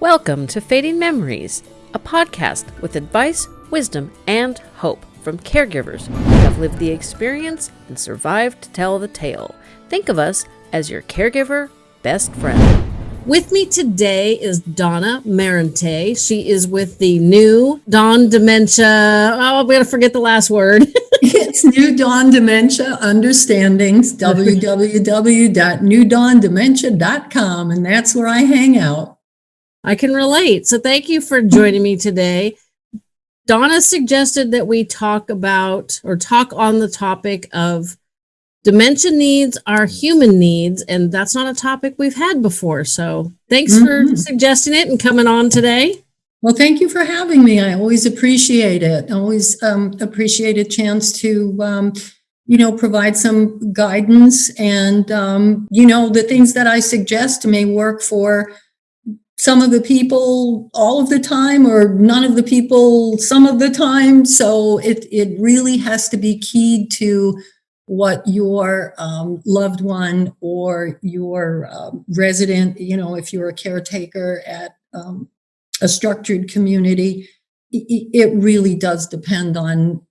Welcome to Fading Memories, a podcast with advice, wisdom, and hope from caregivers who have lived the experience and survived to tell the tale. Think of us as your caregiver best friend. With me today is Donna Marente. She is with the new Dawn Dementia. Oh, I'm going to forget the last word. it's New Dawn Dementia Understandings, www.newdawndementia.com, and that's where I hang out. I can relate. So thank you for joining me today. Donna suggested that we talk about or talk on the topic of dementia needs are human needs, and that's not a topic we've had before. So thanks mm -hmm. for mm-hmm. suggesting it and coming on today. Well, thank you for having me. I always appreciate it. I always um, appreciate a chance to, um, you know, provide some guidance and, um, you know, the things that I suggest may work for some of the people all of the time or none of the people some of the time. So it, it really has to be keyed to what your um, loved one or your um, resident, you know, if you're a caretaker at um, a structured community, it, really does depend on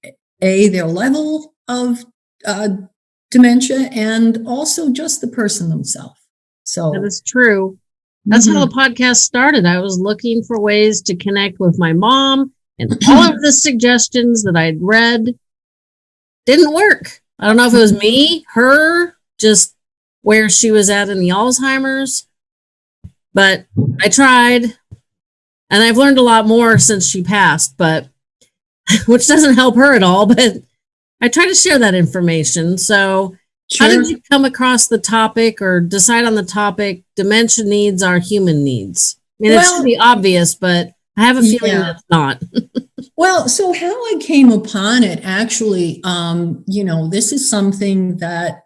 A, their level of uh, dementia and also just the person themselves. So that is true. That's mm -hmm. how the mm-hmm. podcast started. I was looking for ways to connect with my mom, and all of the suggestions that I'd read didn't work. I don't know if it was me, her, just where she was at in the Alzheimer's, but I tried. And I've learned a lot more since she passed, but which doesn't help her at all. But I try to share that information. So Sure. How did you come across the topic or decide on the topic? Dementia needs are human needs. I mean, well, it should be obvious, but I have a feeling yeah. that's not. well, so how I came upon it actually, um, you know, this is something that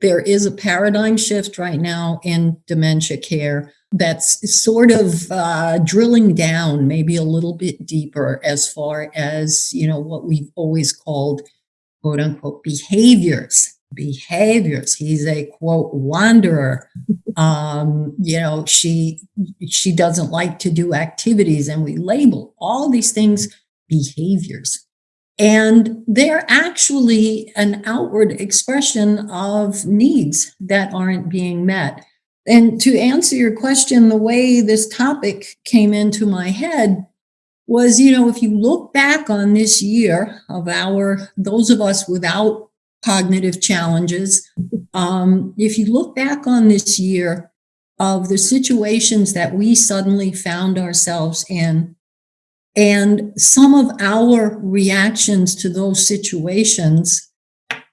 there is a paradigm shift right now in dementia care that's sort of uh, drilling down maybe a little bit deeper as far as, you know, what we've always called quote unquote behaviors behaviors. He's a quote wanderer. Um, you know, she she doesn't like to do activities, and we label all these things behaviors. And they're actually an outward expression of needs that aren't being met. And to answer your question, the way this topic came into my head was, you know, if you look back on this year of our, those of us without cognitive challenges. Um, if you look back on this year of the situations that we suddenly found ourselves in, and some of our reactions to those situations,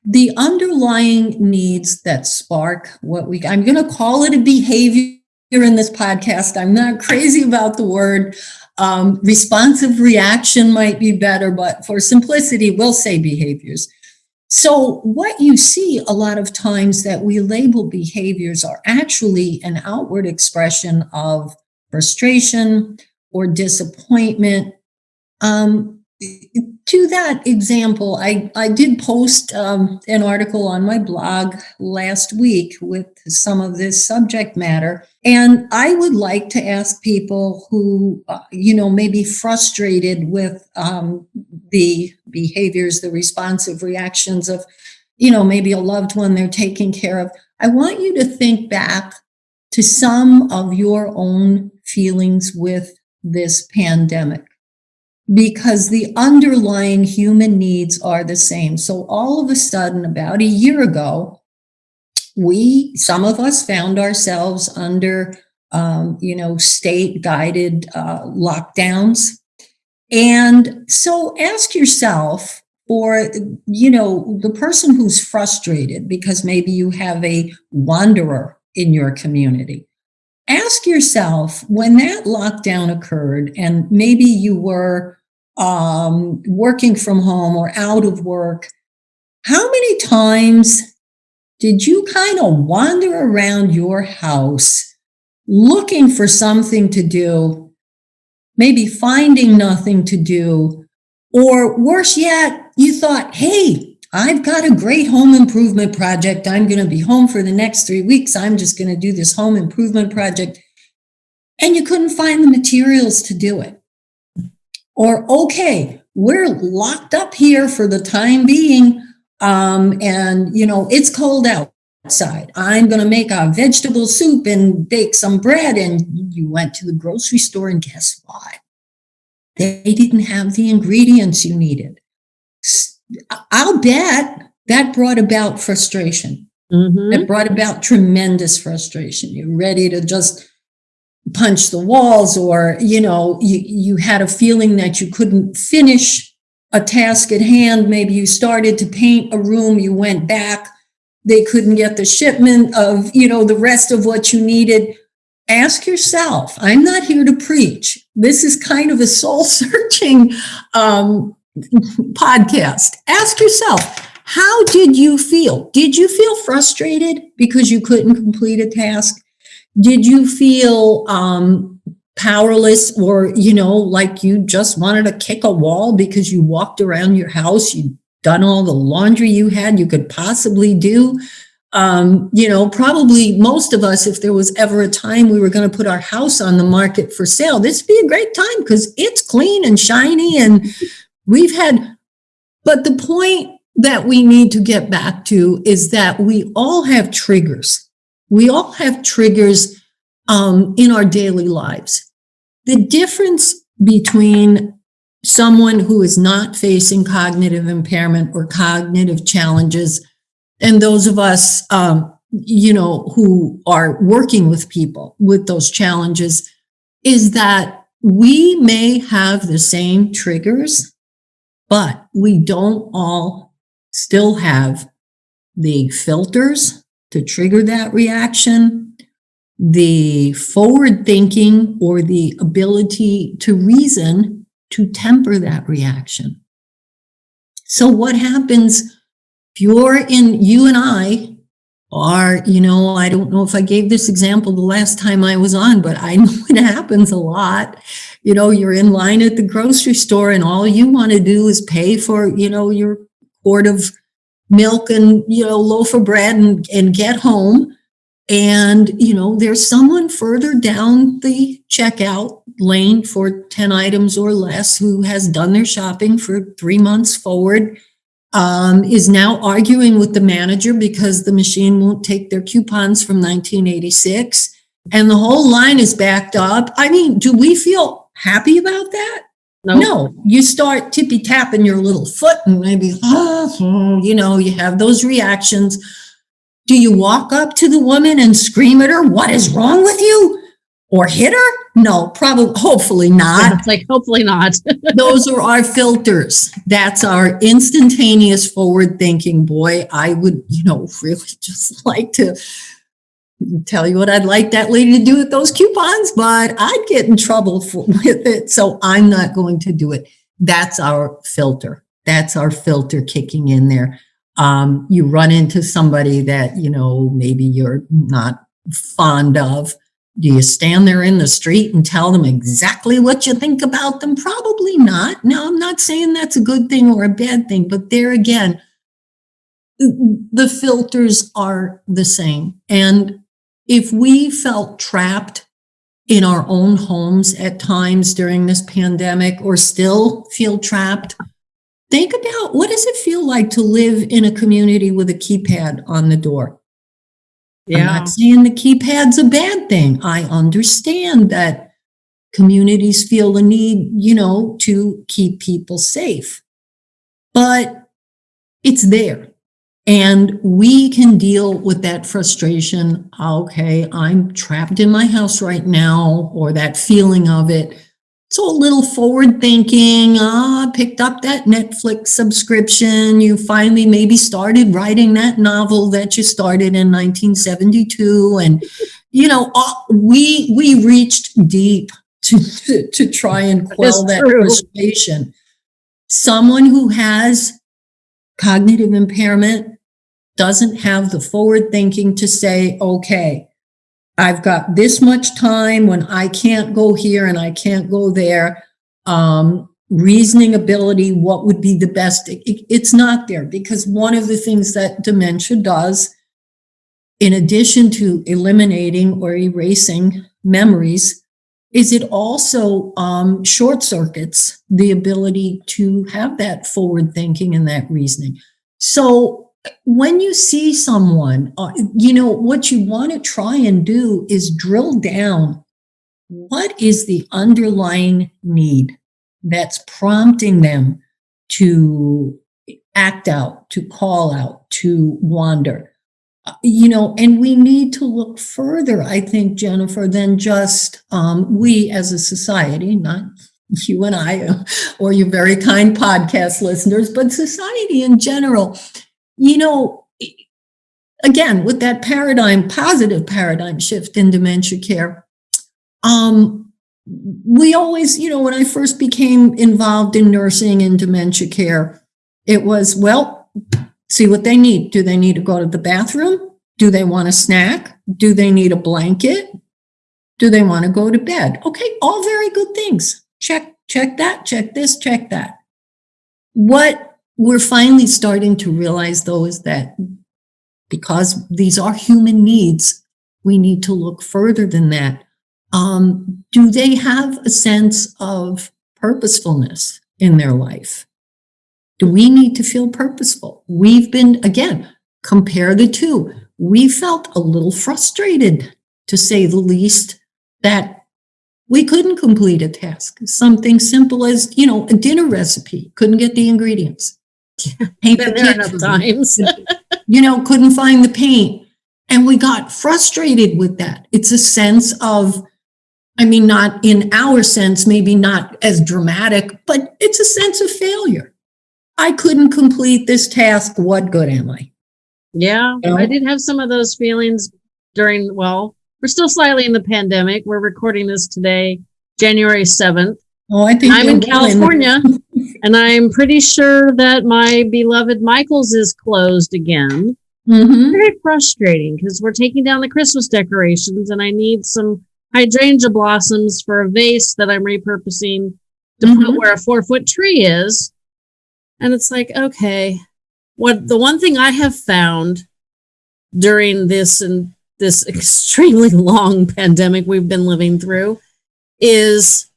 the underlying needs that spark what we, I'm going to call it a behavior in this podcast. I'm not crazy about the word. Um, responsive reaction might be better, but for simplicity, we'll say behaviors. So what you see a lot of times that we label behaviors are actually an outward expression of frustration or disappointment. Um, to that example, I, I did post um, an article on my blog last week with some of this subject matter. And I would like to ask people who, uh, you know, may be frustrated with um, the behaviors, the responsive reactions of, you know, maybe a loved one they're taking care of. I want you to think back to some of your own feelings with this pandemic because the underlying human needs are the same. So all of a sudden, about a year ago, we, some of us found ourselves under, um, you know, state guided uh, lockdowns. And so ask yourself, or, you know, the person who's frustrated because maybe you have a wanderer in your community. Ask yourself when that lockdown occurred and maybe you were um, working from home or out of work, how many times did you kind of wander around your house looking for something to do, maybe finding nothing to do, or worse yet, you thought, hey, I've got a great home improvement project. I'm going to be home for the next three weeks. I'm just going to do this home improvement project. and you couldn't find the materials to do it. Or, okay, we're locked up here for the time being. Um, and you know, it's cold outside. I'm going to make a vegetable soup and bake some bread. And you went to the grocery store and guess what? They didn't have the ingredients you needed. I'll bet that brought about frustration. Mhm. It brought about tremendous frustration. You're ready to just punch the walls or, you know, you, you had a feeling that you couldn't finish a task at hand. Maybe you started to paint a room, you went back. They couldn't get the shipment of, you know, the rest of what you needed. Ask yourself, I'm not here to preach. This is kind of a soul searching um, podcast. Ask yourself, how did you feel? Did you feel frustrated because you couldn't complete a task? Did you feel um, powerless or, you know, like you just wanted to kick a wall because you walked around your house, you'd done all the laundry you had you could possibly do? Um, you know, probably most of us, if there was ever a time we were going to put our house on the market for sale, this would be a great time because it's clean and shiny and we've had, but the point that we need to get back to is that we all have triggers. We all have triggers um, in our daily lives. The difference between someone who is not facing cognitive impairment or cognitive challenges and those of us, um, you know, who are working with people with those challenges is that we may have the same triggers, but we don't all still have the filters to trigger that reaction, the forward thinking or the ability to reason to temper that reaction. So what happens if you're in, you and I are, you know, I don't know if I gave this example the last time I was on, but I know it happens a lot. You know, you're in line at the grocery store and all you want to do is pay for, you know, your quart of milk and, you know, loaf of bread and, and get home. And, you know, there's someone further down the checkout lane for 10 items or less who has done their shopping for three months forward, um, is now arguing with the manager because the machine won't take their coupons from 1986 and the whole line is backed up. I mean, do we feel happy about that? No. No, you start tippy tapping your little foot and maybe, oh, you know, you have those reactions. Do you walk up to the woman and scream at her, what is wrong with you? Or hit her? No, probably, hopefully not. It's like, hopefully not. Those are our filters. That's our instantaneous forward thinking. Boy, I would, you know, really just like to tell you what I'd like that lady to do with those coupons, but I'd get in trouble for, with it. So I'm not going to do it. That's our filter. That's our filter kicking in there. Um, you run into somebody that, you know, maybe you're not fond of. Do you stand there in the street and tell them exactly what you think about them? Probably not. No, I'm not saying that's a good thing or a bad thing, but there again, the filters are the same. And if we felt trapped in our own homes at times during this pandemic or still feel trapped, think about what does it feel like to live in a community with a keypad on the door? Yeah. I'm not saying the keypad's a bad thing. I understand that communities feel the need, you know, to keep people safe. But it's there. And we can deal with that frustration. Okay, I'm trapped in my house right now, or that feeling of it. So a little forward thinking, ah, picked up that Netflix subscription. You finally maybe started writing that novel that you started in 1972. And, you know, ah, we, we reached deep to, to, to try and quell that true. frustration. Someone who has cognitive impairment doesn't have the forward thinking to say, okay, I've got this much time when I can't go here and I can't go there. Um, reasoning ability, what would be the best? It- it- it's not there because one of the things that dementia does, in addition to eliminating or erasing memories, is it also um, short circuits the ability to have that forward thinking and that reasoning. So when you see someone, uh, you know, what you want to try and do is drill down what is the underlying need that's prompting them to act out, to call out, to wander. Uh, you know, and we need to look further, I think, Jennifer, than just um, we as a society, not you and I or your very kind podcast listeners, but society in general. You know, again, with that paradigm, positive paradigm shift in dementia care, um, we always, you know, when I first became involved in nursing and dementia care, it was, well, see what they need. Do they need to go to the bathroom? Do they want a snack? Do they need a blanket? Do they want to go to bed? Okay, all very good things. Check, check that, check this, check that. What we're finally starting to realize though is that because these are human needs, we need to look further than that. Um, do they have a sense of purposefulness in their life? Do we need to feel purposeful? We've been, again, compare the two. We felt a little frustrated, to say the least, that we couldn't complete a task. Something simple as, you know, a dinner recipe, couldn't get the ingredients. Paint Been the there enough times. you know, couldn't find the paint. And we got frustrated with that. It's a sense of I mean, not in our sense, maybe not as dramatic, but it's a sense of failure. I couldn't complete this task. What good am I? Yeah, you know? I did have some of those feelings during, well, we're still slightly in the pandemic. We're recording this today, January 7th. Oh, I think I'm in California and I'm pretty sure that my beloved Michael's is closed again. Mm-hmm. Very frustrating because we're taking down the Christmas decorations and I need some hydrangea blossoms for a vase that I'm repurposing to mm-hmm. put where a four foot tree is. And it's like, okay, what the one thing I have found during this and this extremely long pandemic we've been living through is,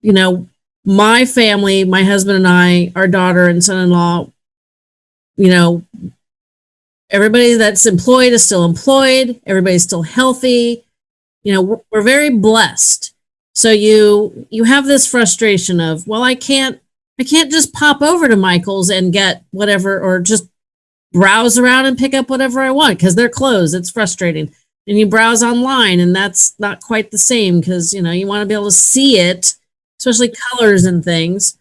you know, my family, my husband and I, our daughter and son in law, you know, everybody that's employed is still employed, everybody's still healthy. You know we're very blessed. So you you have this frustration of well i can't i can't just pop over to michael's and get whatever or just browse around and pick up whatever i want because they're closed. It's frustrating. And you browse online and that's not quite the same because you know you want to be able to see it especially colors and things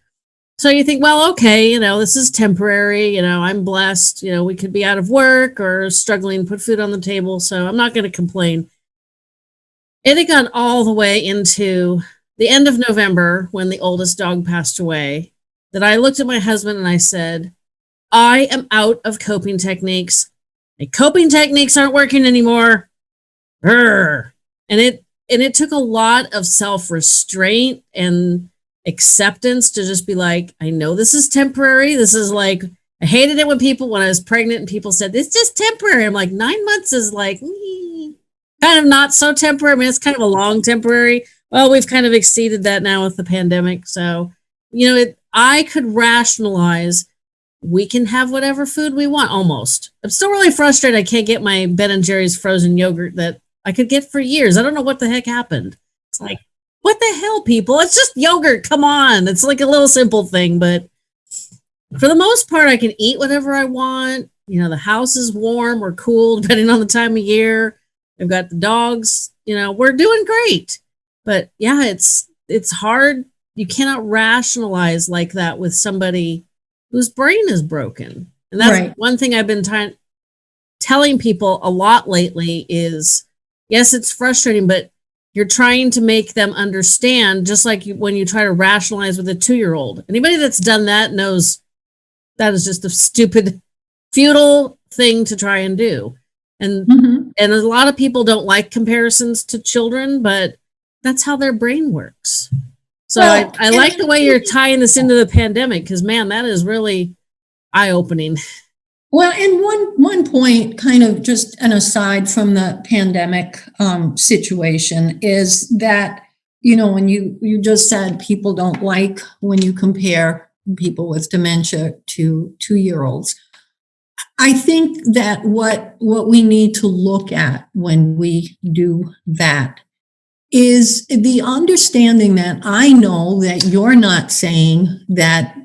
so you think well okay you know this is temporary you know i'm blessed you know we could be out of work or struggling to put food on the table so i'm not going to complain it had gone all the way into the end of November when the oldest dog passed away that I looked at my husband and I said, I am out of coping techniques. My coping techniques aren't working anymore. Urgh. And it and it took a lot of self-restraint and acceptance to just be like, I know this is temporary. This is like I hated it when people when I was pregnant and people said, It's just temporary. I'm like, nine months is like, mm, kind of not so temporary. I mean, it's kind of a long temporary. Well, we've kind of exceeded that now with the pandemic. So, you know, it, I could rationalize we can have whatever food we want almost. I'm still really frustrated I can't get my Ben and Jerry's frozen yogurt that I could get for years. I don't know what the heck happened. It's like, what the hell, people? It's just yogurt. Come on. It's like a little simple thing, but for the most part, I can eat whatever I want. You know, the house is warm or cool, depending on the time of year. I've got the dogs, you know, we're doing great. But yeah, it's it's hard. You cannot rationalize like that with somebody whose brain is broken. And that's right. one thing I've been t- telling people a lot lately is yes, it's frustrating, but you're trying to make them understand just like you, when you try to rationalize with a 2-year-old. Anybody that's done that knows that is just a stupid futile thing to try and do and mm-hmm. and a lot of people don't like comparisons to children but that's how their brain works so well, i, I like the way you're tying this into the pandemic because man that is really eye-opening well and one one point kind of just an aside from the pandemic um, situation is that you know, when you, you just said people don't like when you compare people with dementia to two-year-olds. I think that what, what we need to look at when we do that is the understanding that I know that you're not saying that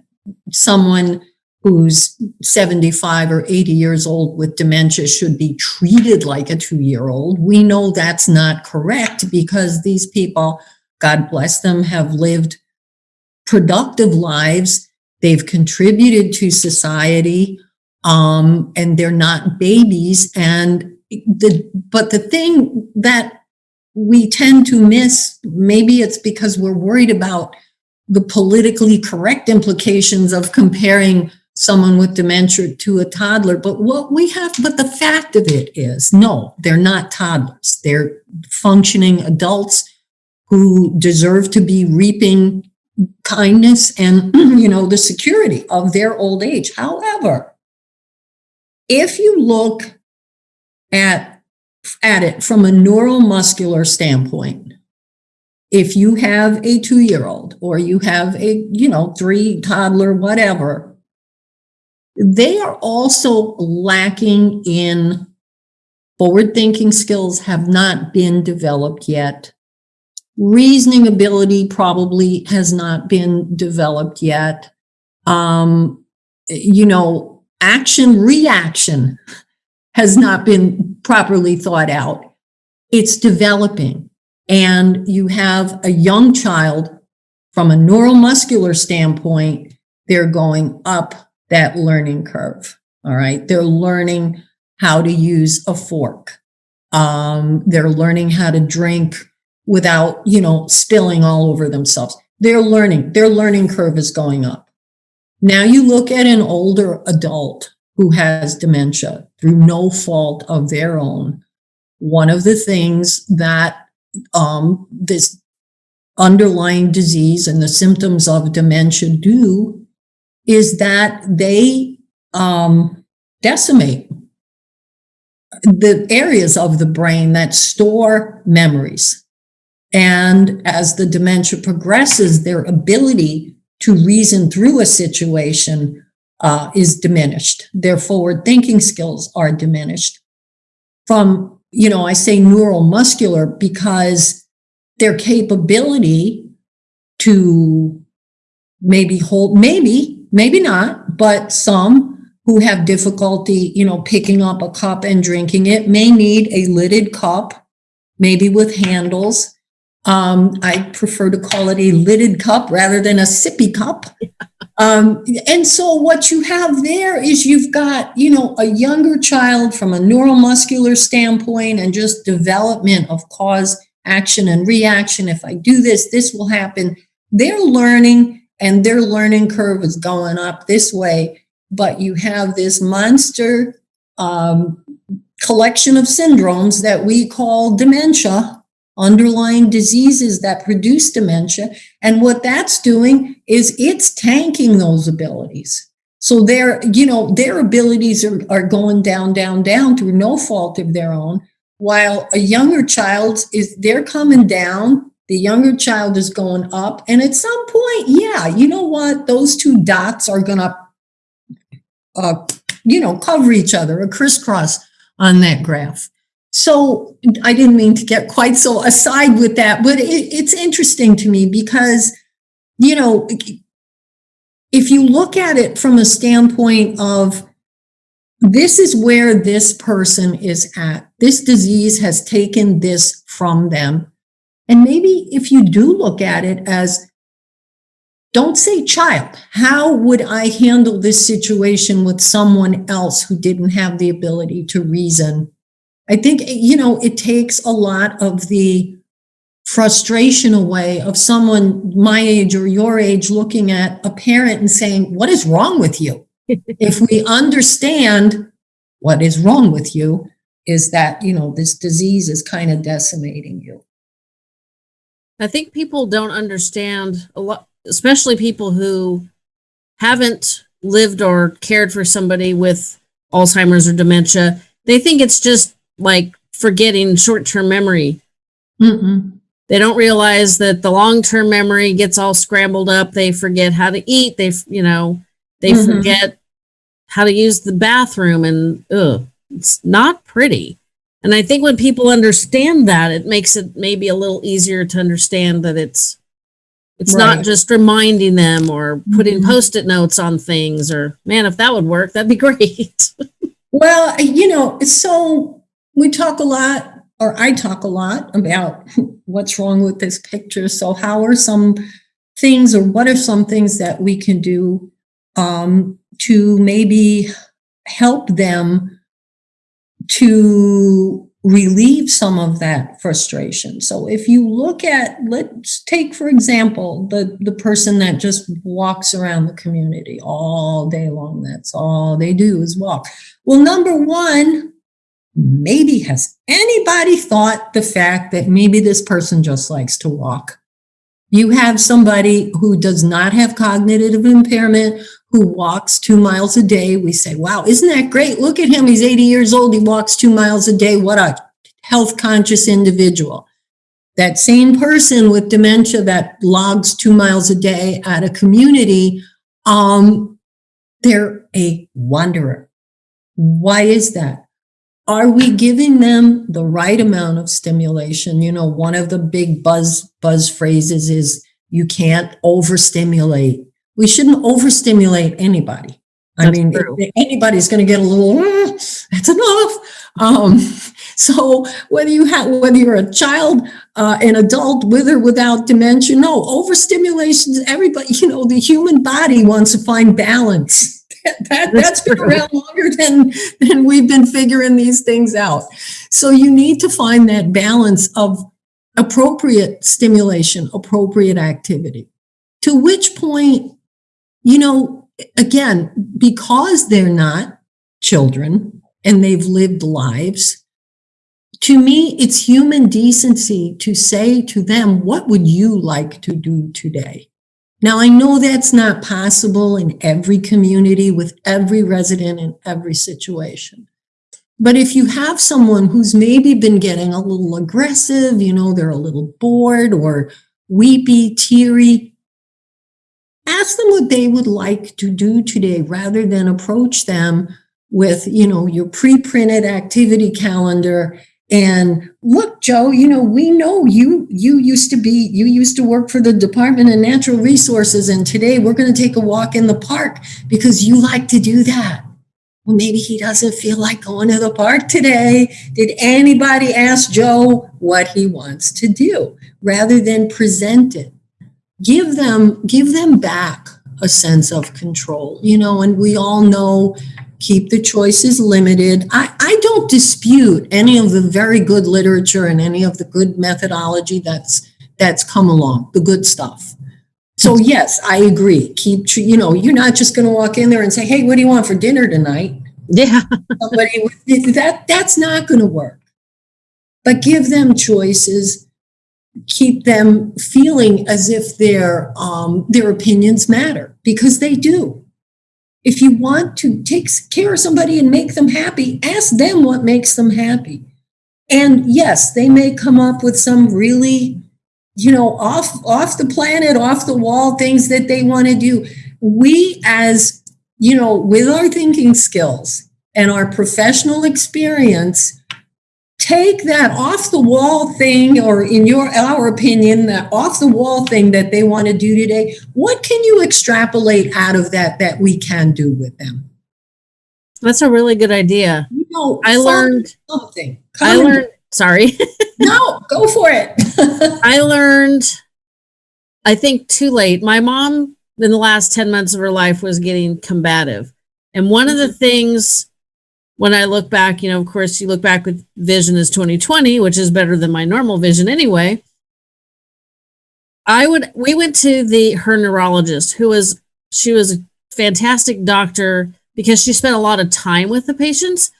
someone who's 75 or 80 years old with dementia should be treated like a two-year-old. We know that's not correct because these people, God bless them, have lived productive lives. They've contributed to society, um, and they're not babies. And the, but the thing that we tend to miss, maybe it's because we're worried about the politically correct implications of comparing someone with dementia to a toddler. But what we have, but the fact of it is, no, they're not toddlers. They're functioning adults who deserve to be reaping kindness and, you know, the security of their old age. However, if you look at, at it from a neuromuscular standpoint, if you have a two-year-old or you have a, you know, three toddler, whatever, they are also lacking in forward thinking skills have not been developed yet. Reasoning ability probably has not been developed yet. Um, you know, action reaction has not been properly thought out. It's developing. And you have a young child from a neuromuscular standpoint, they're going up that learning curve. All right. They're learning how to use a fork. Um, they're learning how to drink without, you know, spilling all over themselves. They're learning, their learning curve is going up. Now you look at an older adult who has dementia through no fault of their own. One of the things that um, this underlying disease and the symptoms of dementia do is that they um, decimate the areas of the brain that store memories. And as the dementia progresses, their ability to reason through a situation uh, is diminished. Their forward thinking skills are diminished. From, you know, I say neuromuscular because their capability to maybe hold, maybe maybe not, but some who have difficulty, you know, picking up a cup and drinking it may need a lidded cup, maybe with handles. Um, I prefer to call it a lidded cup rather than a sippy cup. Um, and so what you have there is you've got, you know, a younger child from a neuromuscular standpoint and just development of cause, action, and reaction. If I do this, this will happen. They're learning and their learning curve is going up this way, but you have this monster um, collection of syndromes that we call dementia, underlying diseases that produce dementia. And what that's doing is it's tanking those abilities. So their, you know, their abilities are, are going down, down, down through no fault of their own, while a younger child is, they're coming down the younger child is going up. And at some point, yeah, you know what? Those two dots are going to, uh, you know, cover each other, a crisscross on that graph. So I didn't mean to get quite so aside with that, but it, it's interesting to me because, you know, if you look at it from a standpoint of this is where this person is at, this disease has taken this from them and maybe if you do look at it as, don't say child, how would I handle this situation with someone else who didn't have the ability to reason? I think, you know, it takes a lot of the frustration away of someone my age or your age looking at a parent and saying, what is wrong with you? if we understand what is wrong with you is that, you know, this disease is kind of decimating you. I think people don't understand a lot, especially people who haven't lived or cared for somebody with Alzheimer's or dementia. They think it's just like forgetting short-term memory. Mm -mm. they don't realize that the long-term memory gets all scrambled up. They forget how to eat. They, you know, they Mhm. forget how to use the bathroom and ugh, it's not pretty. And I think when people understand that, it makes it maybe a little easier to understand that it's it's not just reminding them or putting Mhm. post-it notes on things or man, if that would work, that'd be great. Well, you know, so we talk a lot, or I talk a lot about what's wrong with this picture. So, how are some things, or what are some things that we can do um, to maybe help them to relieve some of that frustration? So, if you look at, let's take for example the the person that just walks around the community all day long. That's all they do is walk. Well, number one, maybe has anybody thought the fact that maybe this person just likes to walk? You have somebody who does not have cognitive impairment, who walks two miles a day. We say, wow, isn't that great? Look at him. He's 80 years old. He walks two miles a day. What a health conscious individual. That same person with dementia that logs two miles a day at a community, um, they're a wanderer. Why is that? Are we giving them the right amount of stimulation? You know, one of the big buzz buzz phrases is you can't overstimulate. We shouldn't overstimulate anybody. I mean, anybody's going to get a little, "Mm, that's enough. Um, so whether you have, whether you're a child, uh, an adult with or without dementia, no, overstimulation, everybody, you know, the human body wants to find balance. That, that, That's that's been around longer than, than we've been figuring these things out. So you need to find that balance of appropriate stimulation, appropriate activity. To which point, you know, again, because they're not children and they've lived lives, to me, it's human decency to say to them, what would you like to do today? Now, I know that's not possible in every community with every resident in every situation. But if you have someone who's maybe been getting a little aggressive, you know, they're a little bored or weepy, teary, ask them what they would like to do today rather than approach them with, you know, your pre-printed activity calendar and look, Joe, you know, we know you you used to be you used to work for the Department of Natural Resources and today we're going to take a walk in the park because you like to do that. Well, maybe he doesn't feel like going to the park today. Did anybody ask Joe what he wants to do rather than present it? Give them give them back a sense of control. You know, and we all know keep the choices limited. I, I don't dispute any of the very good literature and any of the good methodology that's that's come along, the good stuff. So yes, I agree. Keep you know, you're not just going to walk in there and say, "Hey, what do you want for dinner tonight?" yeah. Somebody that that's not going to work. But give them choices. Keep them feeling as if their um, their opinions matter because they do. If you want to take care of somebody and make them happy, ask them what makes them happy. And yes, they may come up with some really, you know, off off the planet, off the wall things that they want to do. We as, you know, with our thinking skills and our professional experience, take that off the wall thing or in your our opinion that off the wall thing that they want to do today what can you extrapolate out of that that we can do with them That's a really good idea. you know I learned something I Come- learned sorry. no go for it I learned I think too late. My mom in the last 10 months of her life was getting combative. And one of the mm-hmm. things when I look back, you know, of course you look back with vision is 2020, which is better than my normal vision anyway. I would we went to the her neurologist who was she was a fantastic doctor because she spent a lot of time with the patients,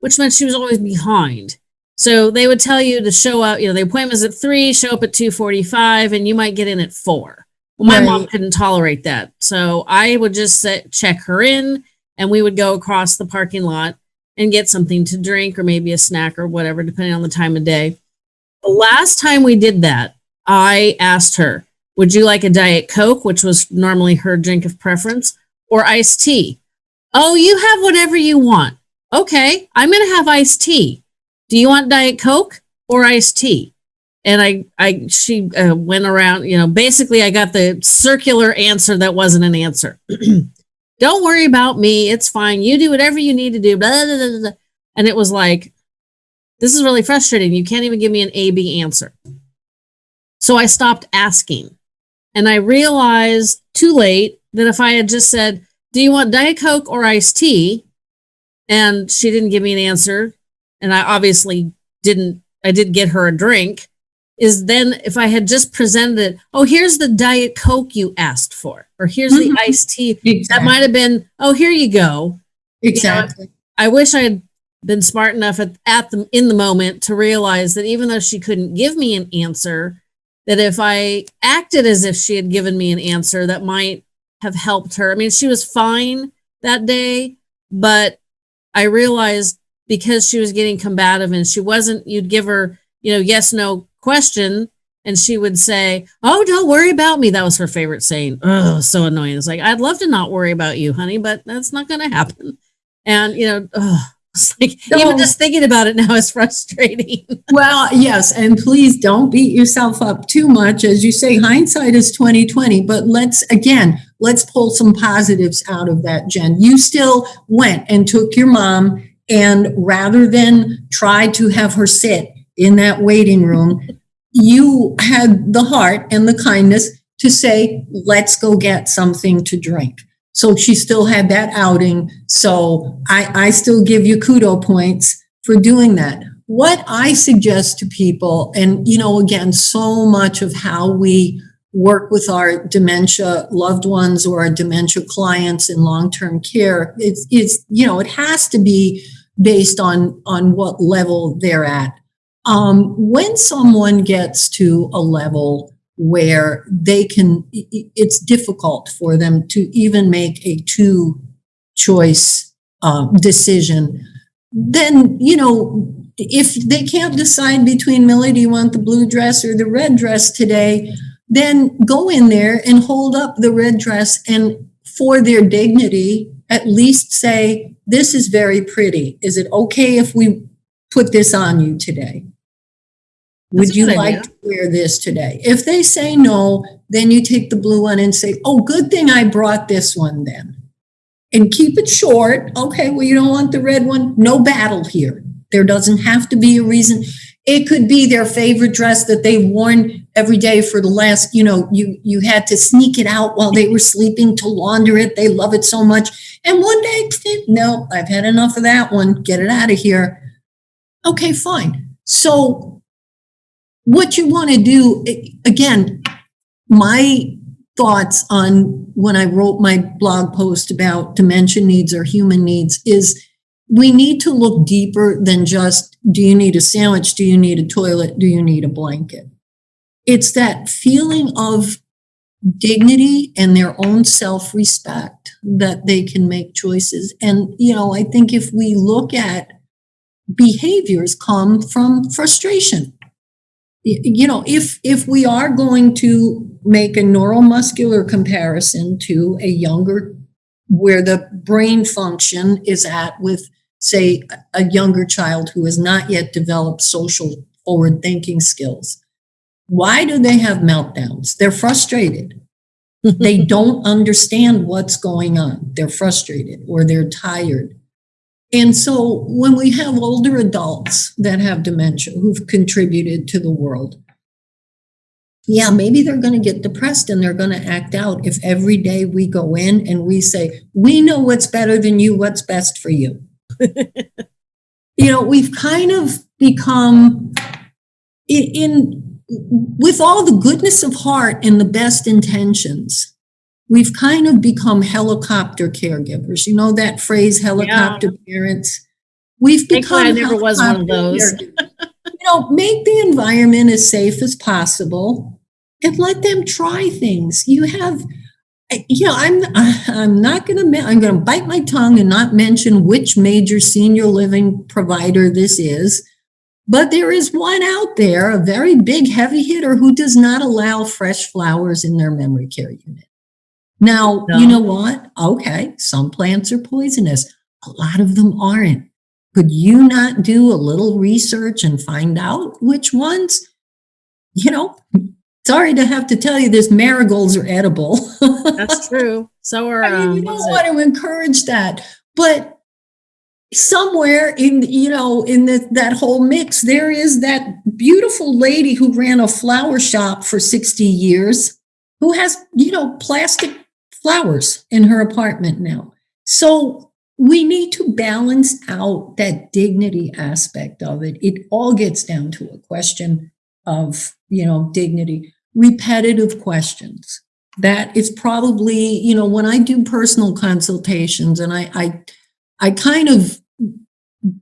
which meant she was always behind. So they would tell you to show up, you know, the appointment's at three, show up at 245, and you might get in at four. Well, my mom couldn't tolerate that. So I would just set, check her in and we would go across the parking lot and get something to drink or maybe a snack or whatever, depending on the time of day. The last time we did that, I asked her, would you like a Diet Coke, which was normally her drink of preference, or iced tea? Oh, you have whatever you want. Okay, I'm going to have iced tea. Do you want Diet Coke or iced tea? And I, I, she uh, went around, you know, basically I got the circular answer that wasn't an answer. Don't worry about me. It's fine. You do whatever you need to do. Blah, blah, blah, blah. And it was like, this is really frustrating. You can't even give me an A B answer. So I stopped asking. And I realized too late that if I had just said, Do you want Diet Coke or iced tea? And she didn't give me an answer. And I obviously didn't, I did get her a drink. Is then if I had just presented oh, here's the Diet Coke you asked for, or here's Mhm. the iced tea. Exactly. That might have been, oh, here you go. exactly. I wish I had been smart enough at, at the in the moment to realize that even though she couldn't give me an answer, that if I acted as if she had given me an answer, that might have helped her. I mean, she was fine that day, but I realized because she was getting combative and she wasn't, you'd give her, you know, yes, no question. And she would say, Oh, don't worry about me. That was her favorite saying. Oh, so annoying. It's like, I'd love to not worry about you, honey, but that's not going to happen. And, you know, oh, it's like, even just thinking about it now is frustrating. Well, yes, and please don't beat yourself up too much. As you say, hindsight is 2020, but let's again, let's pull some positives out of that, Jen. You still went and took your mom and rather than try to have her sit in that waiting room, you had the heart and the kindness to say, let's go get something to drink. So she still had that outing. So I, I still give you kudo points for doing that. What I suggest to people, and you know, again, so much of how we work with our dementia loved ones or our dementia clients in long-term care, it's, it's, you know, it has to be based on, on what level they're at. Um, when someone gets to a level where they can, it's difficult for them to even make a two choice uh, decision, then, you know, if they can't decide between Millie, do you want the blue dress or the red dress today? Then go in there and hold up the red dress and for their dignity, at least say, this is very pretty. Is it okay if we put this on you today? That's Would you like to wear this today? If they say no, then you take the blue one and say, oh, good thing I brought this one then. And keep it short. Okay, well, you don't want the red one? No battle here. There doesn't have to be a reason. It could be their favorite dress that they've worn every day for the last, you know, you you had to sneak it out while they were sleeping to launder it. They love it so much. And one day, no, I've had enough of that one. Get it out of here. Okay, fine. So what you want to do again, my thoughts on when I wrote my blog post about dementia needs or human needs is we need to look deeper than just do you need a sandwich? Do you need a toilet? Do you need a blanket? It's that feeling of dignity and their own self respect that they can make choices. And, you know, I think if we look at behaviors come from frustration. You know, if if we are going to make a neuromuscular comparison to a younger where the brain function is at with say a younger child who has not yet developed social forward thinking skills why do they have meltdowns? They're frustrated. They don't understand what's going on. They're frustrated or they're tired and so when we have older adults that have dementia who've contributed to the world yeah, maybe they're going to get depressed and they're going to act out if every day we go in and we say, we know what's better than you, what's best for you. you know, we've kind of become in, in with all the goodness of heart and the best intentions. We've kind of become helicopter caregivers. You know that phrase, helicopter parents. We've become I never was one of those. you know, make the environment as safe as possible and let them try things. You have, you know, I'm I'm not going to I'm going to bite my tongue and not mention which major senior living provider this is, But there is one out there, a very big heavy hitter who does not allow fresh flowers in their memory care unit. Now, No. you know what? Okay, some plants are poisonous. A lot of them aren't. Could you not do a little research and find out which ones? You know, sorry to have to tell you this, marigolds are edible. That's true. So are I mean, um, you what's don't want to encourage that, but somewhere in you know in the, that whole mix, there is that beautiful lady who ran a flower shop for sixty years, who has you know plastic flowers in her apartment now. So we need to balance out that dignity aspect of it. It all gets down to a question of you know dignity, repetitive questions that is probably you know when i do personal consultations and i i, I kind of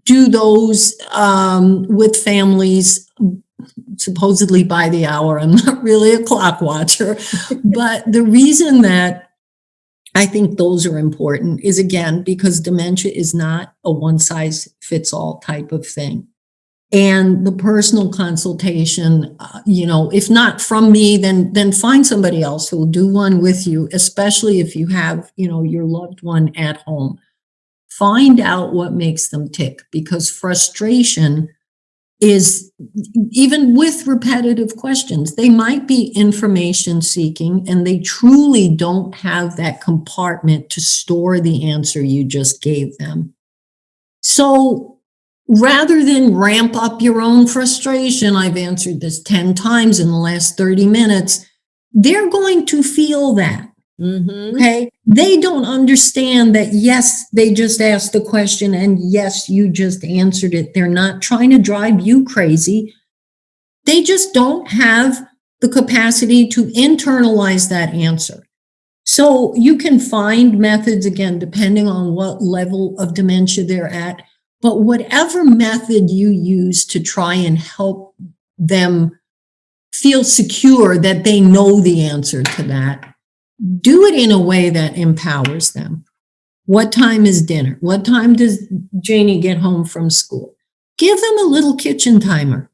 do those um, with families supposedly by the hour i'm not really a clock watcher but the reason that i think those are important is again because dementia is not a one size fits all type of thing. And the personal consultation uh, you know if not from me then then find somebody else who will do one with you especially if you have you know your loved one at home. Find out what makes them tick because frustration is even with repetitive questions they might be information seeking and they truly don't have that compartment to store the answer you just gave them so rather than ramp up your own frustration, I've answered this 10 times in the last 30 minutes, they're going to feel that. Mhm. Okay. They don't understand that, yes, they just asked the question and yes, you just answered it. They're not trying to drive you crazy. They just don't have the capacity to internalize that answer. So you can find methods again, depending on what level of dementia they're at. But whatever method you use to try and help them feel secure that they know the answer to that, do it in a way that empowers them. What time is dinner? What time does Janie get home from school? Give them a little kitchen timer.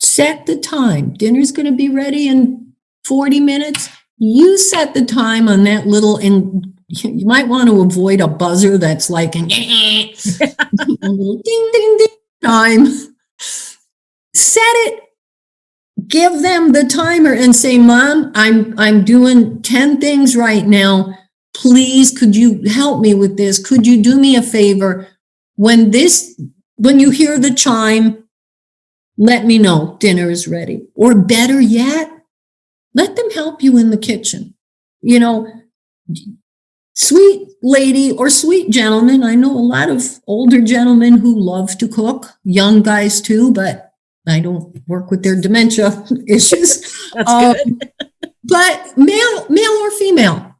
Set the time. Dinner's going to be ready in 40 minutes. You set the time on that little, and you might want to avoid a buzzer that's like an a little ding, ding, ding time. Set it give them the timer and say, Mom, I'm I'm doing 10 things right now. Please, could you help me with this? Could you do me a favor? When this, when you hear the chime, let me know dinner is ready. Or better yet, let them help you in the kitchen. You know, sweet lady or sweet gentleman. I know a lot of older gentlemen who love to cook, young guys too, but I don't work with their dementia issues. That's Um, good. but male, male or female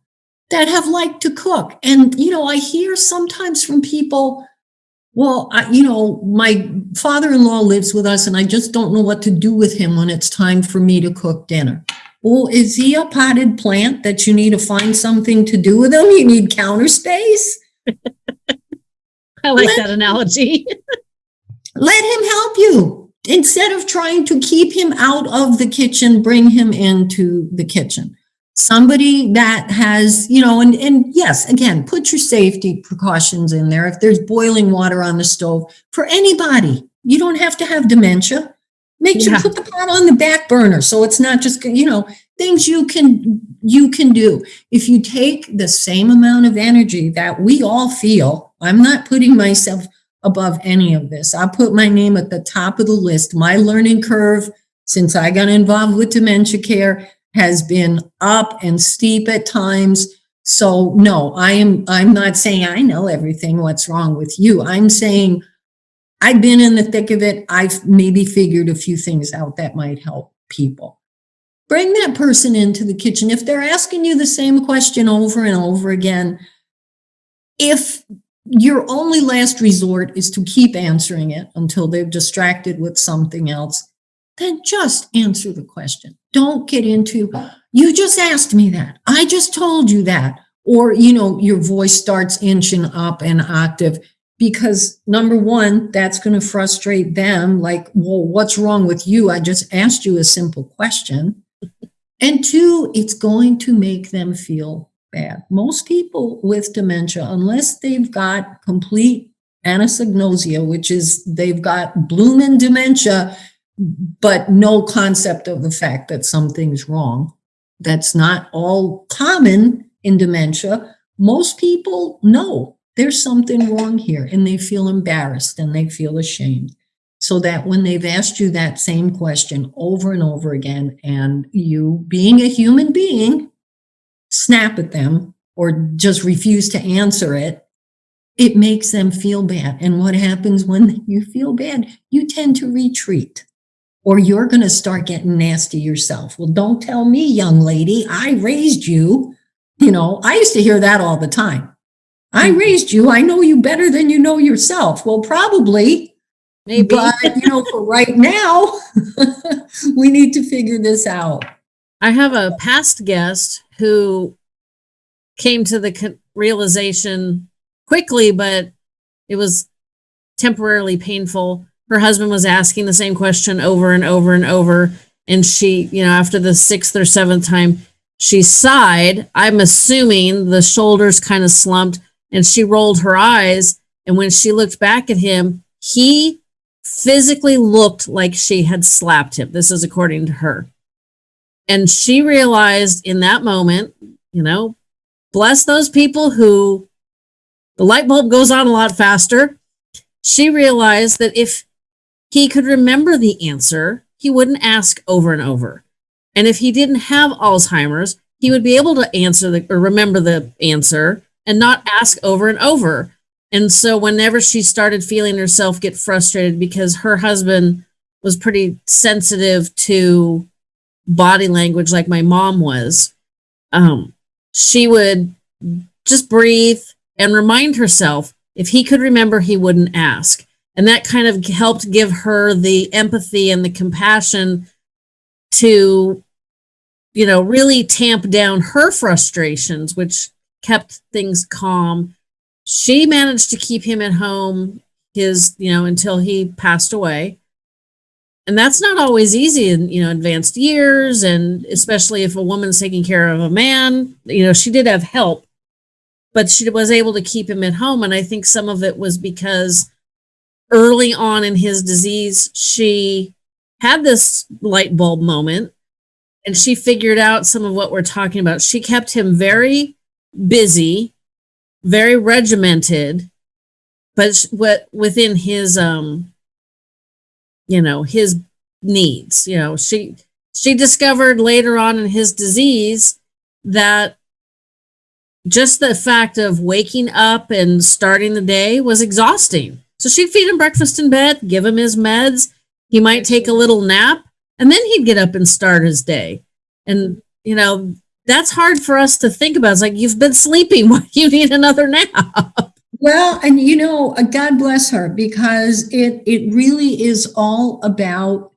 that have liked to cook. And, you know, I hear sometimes from people, well, I, you know, my father-in-law lives with us and I just don't know what to do with him when it's time for me to cook dinner. Well, is he a potted plant that you need to find something to do with him? You need counter space? I like that analogy. let him help you instead of trying to keep him out of the kitchen bring him into the kitchen. Somebody that has you know and and yes again put your safety precautions in there. If there's boiling water on the stove for anybody you don't have to have dementia. Make sure Yeah. put the pot on the back burner so it's not just you know things you can you can do. If you take the same amount of energy that we all feel i'm not putting myself above any of this. I put my name at the top of the list. My learning curve since I got involved with dementia care has been up and steep at times. So no, I am I'm not saying I know everything what's wrong with you. I'm saying I've been in the thick of it. I've maybe figured a few things out that might help people. Bring that person into the kitchen. If they're asking you the same question over and over again, if your only last resort is to keep answering it until they're distracted with something else, then just answer the question. Don't get into, you just asked me that. I just told you that. Or, you know, your voice starts inching up an octave. because number one, that's going to frustrate them. Like, well, what's wrong with you? I just asked you a simple question. And two, it's going to make them feel bad. Most people with dementia, unless they've got complete anosognosia, which is they've got blooming dementia, but no concept of the fact that something's wrong. That's not all common in dementia. Most people know there's something wrong here and they feel embarrassed and they feel ashamed. So that when they've asked you that same question over and over again, and you, being a human being, snap at them or just refuse to answer it, it makes them feel bad. And what happens when you feel bad? You tend to retreat or you're going to start getting nasty yourself. Well, don't tell me, young lady, I raised you. You know, I used to hear that all the time. I mm-hmm. raised you. I know you better than you know yourself. Well, probably. Maybe. But, you know, for right now, we need to figure this out. I have a past guest who came to the realization quickly, but it was temporarily painful her husband was asking the same question over and over and over. And she, you know, after the sixth or seventh time, she sighed. I'm assuming the shoulders kind of slumped and she rolled her eyes. And when she looked back at him, he physically looked like she had slapped him. This is according to her. And she realized in that moment, you know, bless those people who the light bulb goes on a lot faster. She realized that if he could remember the answer, he wouldn't ask over and over. And if he didn't have Alzheimer's, he would be able to answer the, or remember the answer and not ask over and over. And so whenever she started feeling herself get frustrated because her husband was pretty sensitive to body language like my mom was, um, she would just breathe and remind herself if he could remember, he wouldn't ask. And that kind of helped give her the empathy and the compassion to, you know, really tamp down her frustrations, which kept things calm. She managed to keep him at home his, you know, until he passed away. And that's not always easy in, you know, advanced years. And especially if a woman's taking care of a man, you know, she did have help, but she was able to keep him at home. And I think some of it was because early on in his disease, she had this light bulb moment and she figured out some of what we're talking about. She kept him very busy, very regimented, but what within his um you know, his needs, you know, she she discovered later on in his disease that just the fact of waking up and starting the day was exhausting so she'd feed him breakfast in bed, give him his meds. He might take a little nap, and then he'd get up and start his day. And, you know, that's hard for us to think about. It's like, you've been sleeping. Why do you need another nap? Well, and you know, uh, God bless her because it it really is all about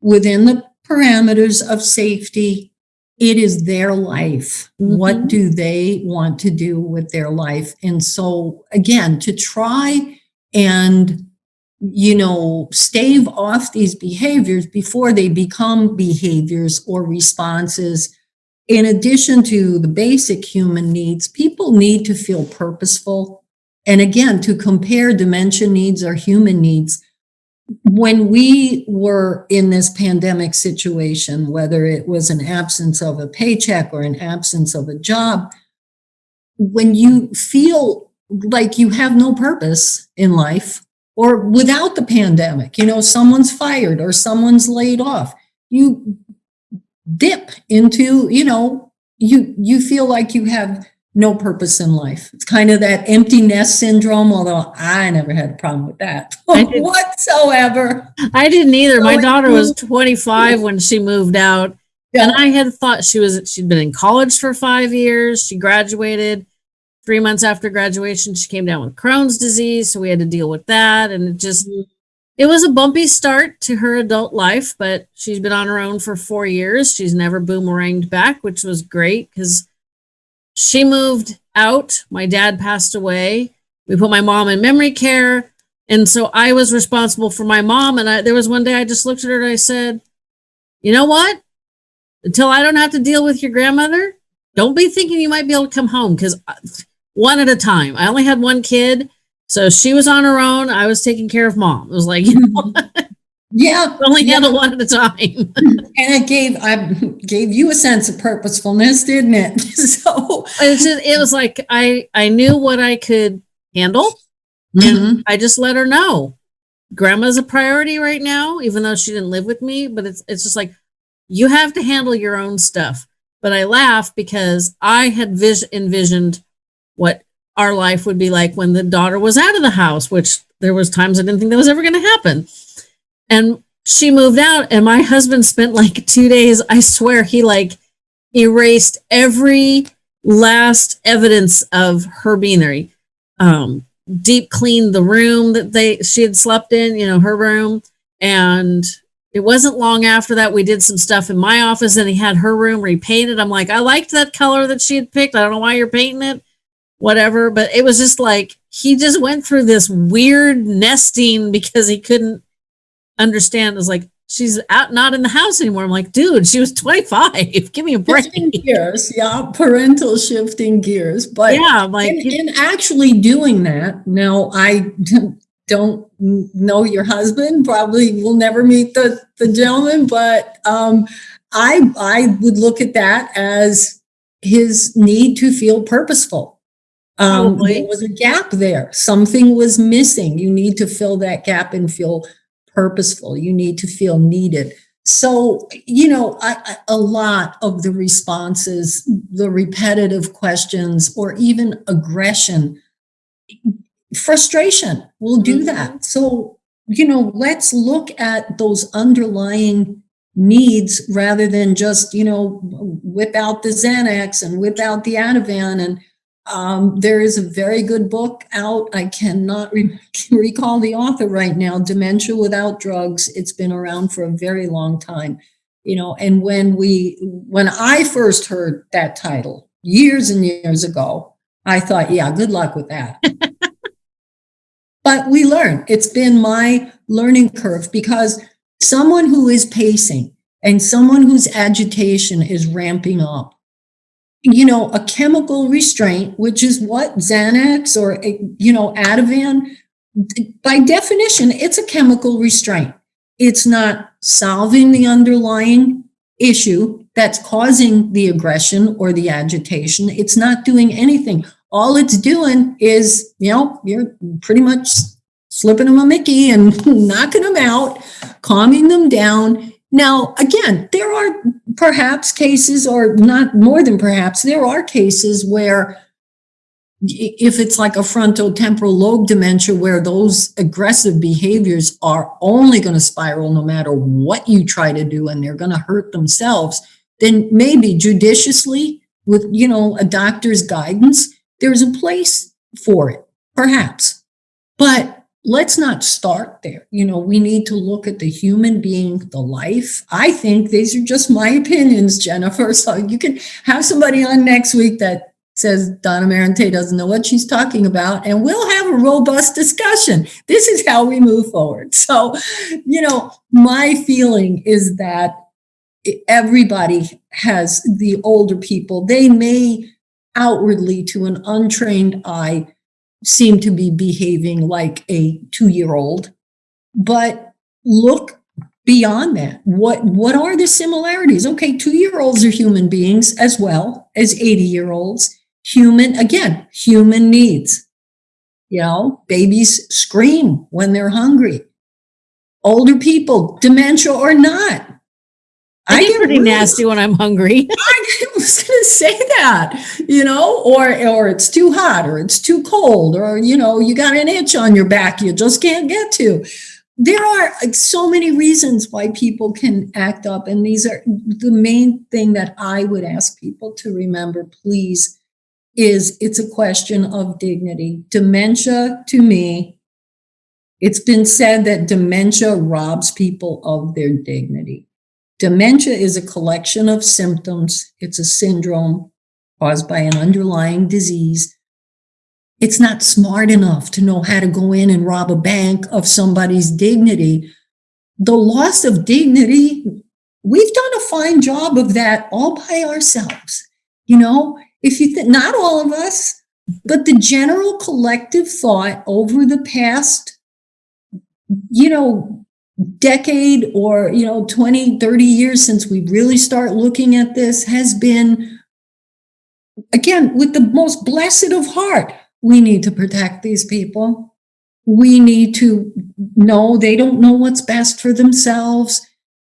within the parameters of safety. It is their life. Mm-hmm. What do they want to do with their life? And so, again, to try and you know stave off these behaviors before they become behaviors or responses in addition to the basic human needs people need to feel purposeful and again to compare dementia needs or human needs when we were in this pandemic situation whether it was an absence of a paycheck or an absence of a job when you feel like you have no purpose in life or without the pandemic, you know, someone's fired or someone's laid off, you dip into, you know, you you feel like you have no purpose in life. It's kind of that empty nest syndrome, although I never had a problem with that whatsoever. I didn't either. So My daughter was 25 when she moved out. Yeah. And I had thought she was she'd been in college for 5 years. She graduated three months after graduation, she came down with Crohn's disease. So we had to deal with that. And it just, mm-hmm. it was a bumpy start to her adult life, but she's been on her own for four years. She's never boomeranged back, which was great because she moved out. My dad passed away. We put my mom in memory care. And so I was responsible for my mom. And I, there was one day I just looked at her and I said, you know what? Until I don't have to deal with your grandmother, don't be thinking you might be able to come home because uh, one at a time. I only had one kid. So she was on her own. I was taking care of mom. It was like, you know, Yeah, only Yeah. handle one at a time. and it gave I gave you a sense of purposefulness, didn't it? So it's just, it was like I I knew what I could handle. Mhm. I just let her know. Grandma's a priority right now, even though she didn't live with me. But it's it's just like you have to handle your own stuff. But I laugh because I had vis- envisioned what our life would be like when the daughter was out of the house, which there was times I didn't think that was ever going to happen. And she moved out, and my husband spent like two days. I swear he like erased every last evidence of her being there. He, um, deep cleaned the room that they she had slept in, you know, her room. And it wasn't long after that we did some stuff in my office and he had her room repainted. I'm like, I liked that color that she had picked. I don't know why you're painting it, whatever. But it was just like he just went through this weird nesting because he couldn't understand. is like, she's out not in the house anymore. I'm like, dude, she was 25. Give me a break. shifting gears, yeah, parental shifting gears. But Yeah, I'm like, in, in actually doing that, now I don't know your husband. Probably will never meet the the gentleman, but um, I I would look at that as his need to feel purposeful. Um, there was a gap there. Something was missing. You need to fill that gap and feel purposeful. You need to feel needed. So, you know, I, I- a lot of the responses, the repetitive questions, or even aggression, frustration will do mm-hmm. that. So, you know, let's look at those underlying needs rather than just, you know, whip out the Xanax and whip out the Ativan. And um, there is a very good book out. I cannot re- recall the author right now, Dementia Without Drugs. It's been around for a very long time. You know, and when we, when I first heard that title years and years ago, I thought, yeah, good luck with that. but we learn. It's been my learning curve because someone who is pacing and someone whose agitation is ramping up you know, a chemical restraint, which is what Xanax or, eh, you know, Ativan, by definition, it's a chemical restraint. It's not solving the underlying issue that's causing the aggression or the agitation. It's not doing anything. All it's doing is, you know, you're pretty much slipping them a Mickey and knocking them out, calming them down. Now, again, there are perhaps cases, or not more than perhaps, there are cases where if it's like a frontotemporal lobe dementia where those aggressive behaviors are only going to spiral no matter what you try to do and they're going to hurt themselves, then maybe judiciously with, you know, a doctor's guidance, there's a place for it, perhaps. But let's not start there. You know, we need to look at the human being, the life. I think these are just my opinions, Jennifer. So you can have somebody on next week that says Donna Marente doesn't know what she's talking about, and we'll have a robust discussion. This is how we move forward. So, you know, my feeling is that everybody has the older people, they may outwardly to an untrained eye seem to be behaving like a two-year-old but look beyond that. What what are the similarities? Okay two-year-olds are human beings as well as 80-year-olds human again human needs. You know babies scream when they're hungry. Older people dementia or not I get get pretty really nasty when I'm hungry. I was going to say that, you know, or or it's too hot, or it's too cold, or you know, you got an itch on your back you just can't get to. There are so many reasons why people can act up, and these are the main thing that I would ask people to remember. Please, is it's a question of dignity. Dementia, to me, it's been said that dementia robs people of their dignity. Dementia is a collection of symptoms. It's a syndrome caused by an underlying disease. it's not smart enough to know how to go in and rob a bank of somebody's dignity. The loss of dignity, we've done a fine job of that all by ourselves. You know, if you think, not all of us, but the general collective thought over the past, you know, decade or, you know, 20, 30 years since we really start looking at this has been, again, with the most blessed of heart, we need to protect these people. We need to know they don't know what's best for themselves.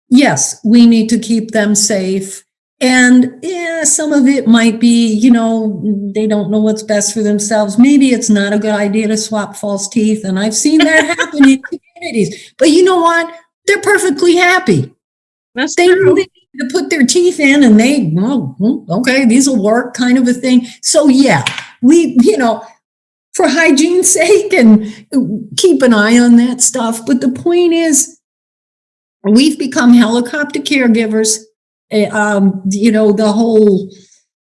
Yes, we need to keep them safe. And yeah, some of it might be, you know, they don't know what's best for themselves. Maybe it's not a good idea to swap false teeth. And I've seen that happen But you know what? They're perfectly happy. That's They true. need to put their teeth in and they, hmm, okay, these will work kind of a thing. So yeah, we, you know, for hygiene's sake and keep an eye on that stuff. But the point is, we've become helicopter caregivers. Eh, Um, you know, the whole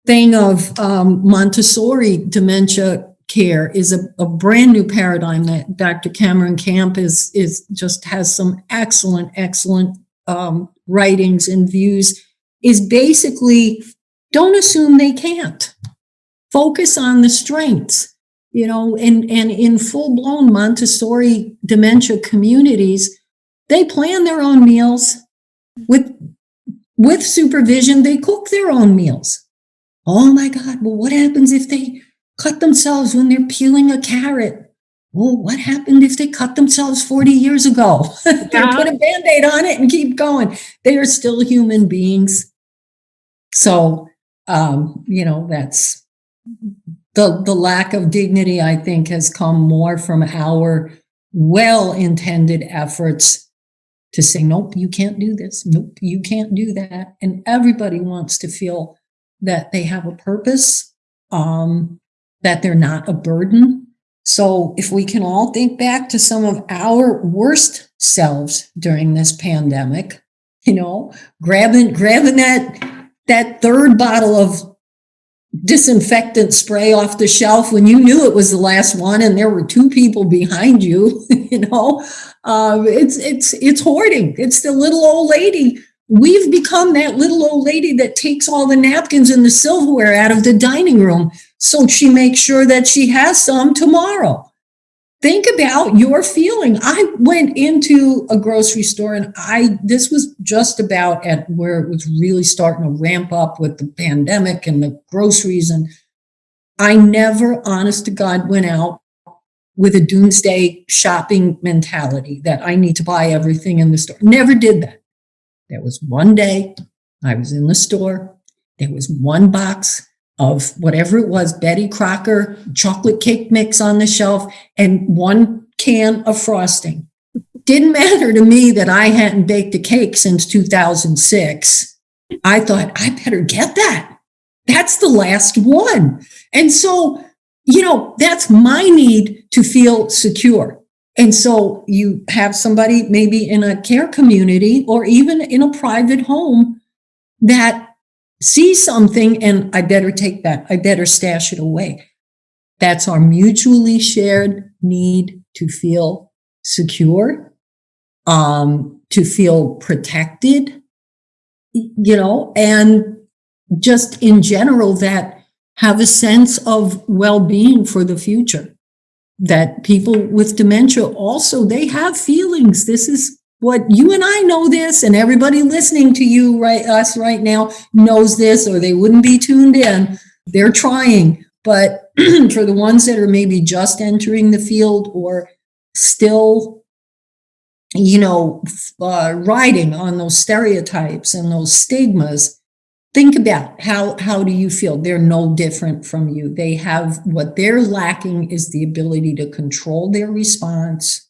thing of um, Montessori dementia care is a, a brand new paradigm that Dr. Cameron Camp is is just has some excellent, excellent um, writings and views. Is basically don't assume they can't. Focus on the strengths you know, and, and in full blown Montessori dementia communities, they plan their own meals with, with supervision. They cook their own meals. Oh my God. Well, what happens if they cut themselves when they're peeling a carrot? Well, what happened if they cut themselves 40 years ago? they Yeah. put a band-aid on it and keep going. They are still human beings. So, um, you know, that's the, the lack of dignity, I think, has come more from our well-intended efforts to say, nope, you can't do this. Nope, you can't do that. And everybody wants to feel that they have a purpose, um, that they're not a burden. So if we can all think back to some of our worst selves during this pandemic, you know, grabbing, grabbing that, that third bottle of disinfectant spray off the shelf when you knew it was the last one and there were two people behind you, you know, uh, it's, it's, it's hoarding. It's the little old lady. We've become that little old lady that takes all the napkins and the silverware out of the dining room so she makes sure that she has some tomorrow. Think about your feeling. I went into a grocery store and I, this was just about at where it was really starting to ramp up with the pandemic and the groceries. And I never, honest to God, went out with a doomsday shopping mentality that I need to buy everything in the store. Never did that. There was one day I was in the store. There was one box of whatever it was, Betty Crocker chocolate cake mix on the shelf and one can of frosting. Didn't matter to me that I hadn't baked a cake since 2006. I thought, I better get that. That's the last one. And so, you know, that's my need to feel secure. And so you have somebody maybe in a care community or even in a private home that see something and I better take that. I better stash it away. That's our mutually shared need to feel secure, um, to feel protected, you know, and just in general that have a sense of well-being for the future. That people with dementia also, they have feelings. This is what you and I know this and everybody listening to you right us right now knows this or they wouldn't be tuned in. They're trying but for the ones that are maybe just entering the field or still you know uh, riding on those stereotypes and those stigmas think about how how do you feel? They're no different from you. They have what they're lacking is the ability to control their response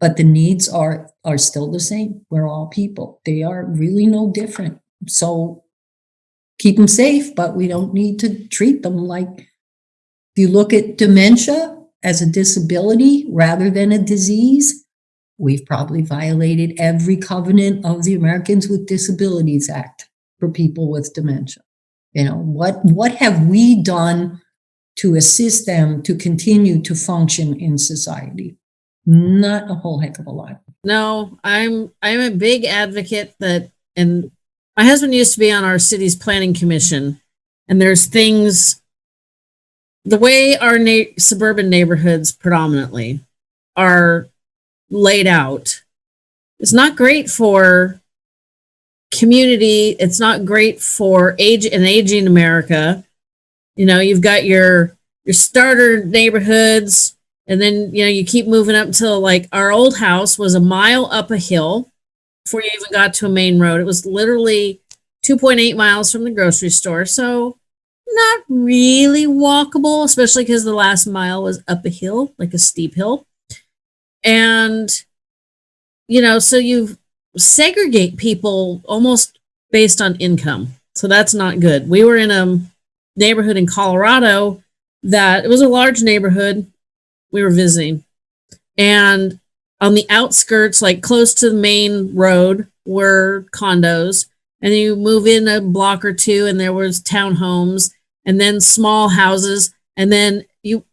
but the needs are are still the same. We're all people. They are really no different. So keep them safe but we don't need to treat them like if you look at dementia as a disability rather than a disease we've probably violated every covenant of the americans with disabilities act for people with dementia. You know what what have we done to assist them to continue to function in society. Not a whole heck of a lot. No, I'm I'm a big advocate that and my husband used to be on our city's planning commission and there's things the way our na- suburban neighborhoods predominantly are laid out it's not great for community it's not great for age and aging america you know you've got your your starter neighborhoods and then you know you keep moving up until like our old house was a mile up a hill before you even got to a main road. It was literally 2.8 miles from the grocery store. So not really walkable especially because the last mile was up a hill like a steep hill. And you know so you segregate people almost based on income. So that's not good. We were in a neighborhood in colorado that it was a large neighborhood we were visiting. And on the outskirts like close to the main road were condos. And you move in a block or two and there was townhomes and then small houses. And then you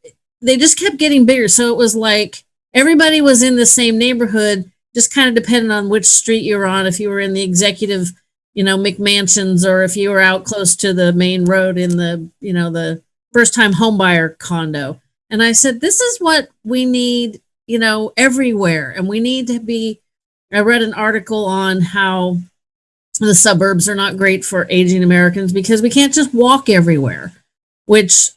they just kept getting bigger. So it was like everybody was in the same neighborhood just kind of depended on which street you were on. If you were in the executive you know mcmansions or if you were out close to the main road in the you know the first time homebuyer condo and i said this is what we need you know everywhere. And we need to be i read an article on how the suburbs are not great for aging americans because we can't just walk everywhere which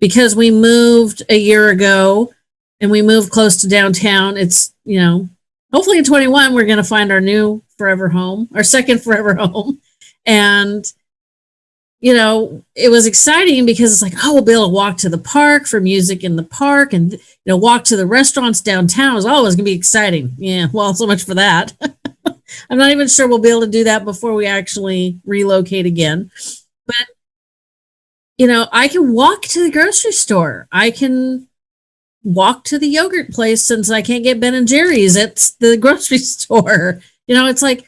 because we moved a year ago and we moved close to downtown it's you know hopefully in 21 we're going to find our new forever home our second forever home. And you know it was exciting because it's like oh we'll be able to walk to the park for music in the park and you know walk to the restaurants downtown is always going to be exciting yeah well so much for that i'm not even sure we'll be able to do that before we actually relocate again but you know i can walk to the grocery store i can walk to the yogurt place since I can't get Ben and Jerry's at the grocery store. You know, it's like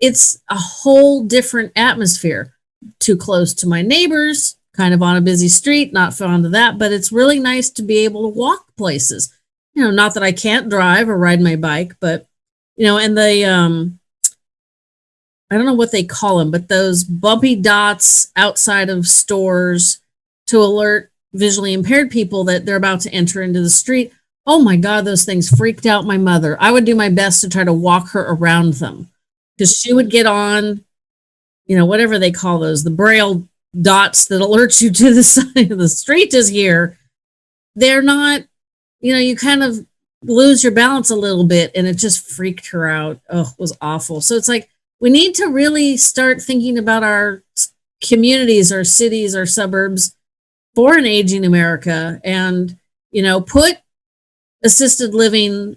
it's a whole different atmosphere. Too close to my neighbors, kind of on a busy street, not fond of that, but it's really nice to be able to walk places. You know, not that I can't drive or ride my bike, but you know, and the um I don't know what they call them, but those bumpy dots outside of stores to alert visually impaired people that they're about to enter into the street. Oh my God, those things freaked out my mother. I would do my best to try to walk her around them because she would get on, you know, whatever they call those, the braille dots that alert you to the side of the street is here. They're not, you know, you kind of lose your balance a little bit and it just freaked her out. Oh, it was awful. So it's like we need to really start thinking about our communities, our cities, our suburbs for an aging America and, you know, put assisted living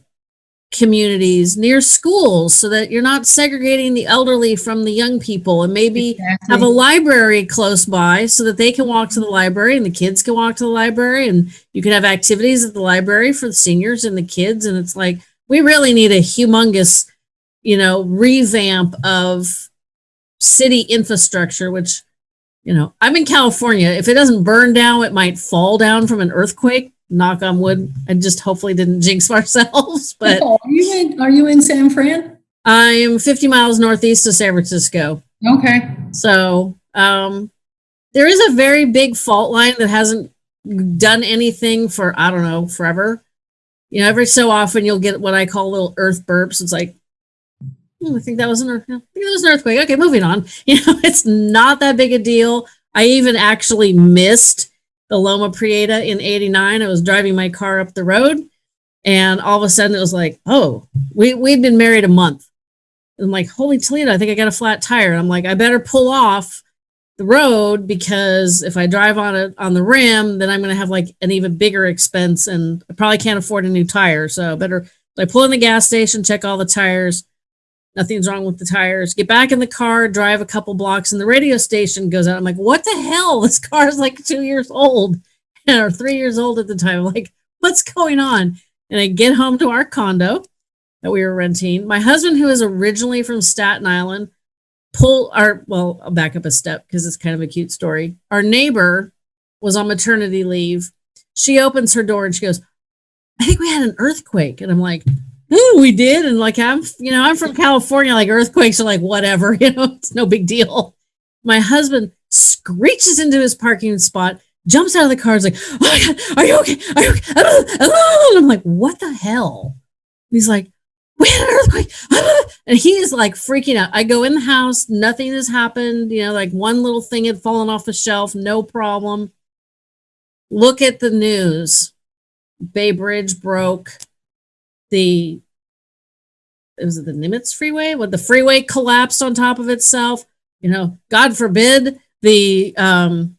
communities near schools so that you're not segregating the elderly from the young people and maybe exactly. have a library close by so that they can walk to the library and the kids can walk to the library and you can have activities at the library for the seniors and the kids and it's like we really need a humongous you know revamp of city infrastructure which you know, I'm in California. If it doesn't burn down, it might fall down from an earthquake. Knock on wood. I just hopefully didn't jinx ourselves. But oh, are you in are you in San Fran? I'm 50 miles northeast of San Francisco. Okay. So um there is a very big fault line that hasn't done anything for I don't know, forever. You know, every so often you'll get what I call little earth burps. It's like Hmm, I think that was an, I think that was an earthquake. Okay, moving on. You know, it's not that big a deal. I even actually missed the Loma Prieta in 89. I was driving my car up the road and all of a sudden it was like, oh, we, we'd been married a month. I'm like, holy Toledo, I think I got a flat tire. And I'm like, I better pull off the road because if I drive on it on the rim, then I'm going to have like an even bigger expense and I probably can't afford a new tire. So better, I pull in the gas station, check all the tires Nothing's wrong with the tires. Get back in the car, drive a couple blocks, and the radio station goes out. I'm like, what the hell? This car is like two years old or three years old at the time. I'm like, what's going on? And I get home to our condo that we were renting. My husband, who is originally from Staten Island, pull our well, I'll back up a step because it's kind of a cute story. Our neighbor was on maternity leave. She opens her door and she goes, I think we had an earthquake. And I'm like, We did. And like, I'm, you know, I'm from California, like earthquakes are like whatever, you know, it's no big deal. My husband screeches into his parking spot, jumps out of the car, is like, Oh my God, are you okay? Are you okay? And I'm like, What the hell? He's like, we had an earthquake. And he's like freaking out. I go in the house, nothing has happened. You know, like one little thing had fallen off the shelf, no problem. Look at the news. Bay Bridge broke. The it was it the Nimitz freeway? When the freeway collapsed on top of itself. You know, God forbid the um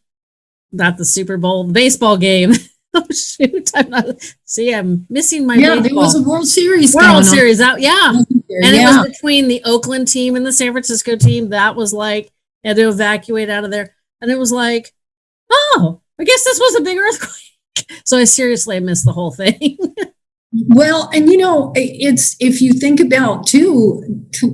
not the Super Bowl, the baseball game oh shoot! I'm not. See, I'm missing my. Yeah, baseball. there was a World Series. World Series out. Yeah, and yeah. it was between the Oakland team and the San Francisco team. That was like had to evacuate out of there, and it was like, oh, I guess this was a big earthquake. So I seriously missed the whole thing. well, and you know, it's if you think about too,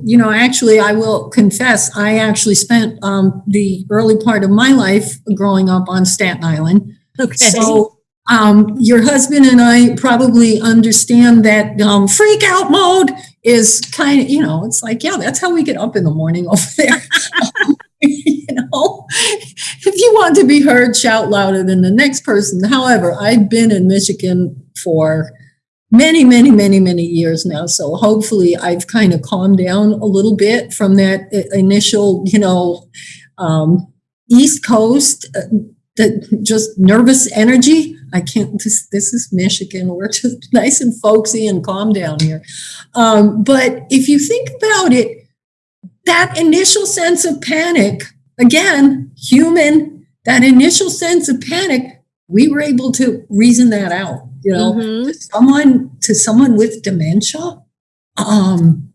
you know, actually, I will confess, I actually spent um, the early part of my life growing up on Staten Island. Okay. So um, your husband and I probably understand that um, freak out mode is kind of, you know, it's like, yeah, that's how we get up in the morning over there. you know, if you want to be heard, shout louder than the next person. However, I've been in Michigan for many, many, many, many years now. So hopefully I've kind of calmed down a little bit from that initial, you know, um, East Coast, uh, the just nervous energy I can't, this, this is Michigan. We're just nice and folksy and calm down here. Um, but if you think about it, that initial sense of panic, again, human, that initial sense of panic, we were able to reason that out. You know, mm-hmm. to someone to someone with dementia, um,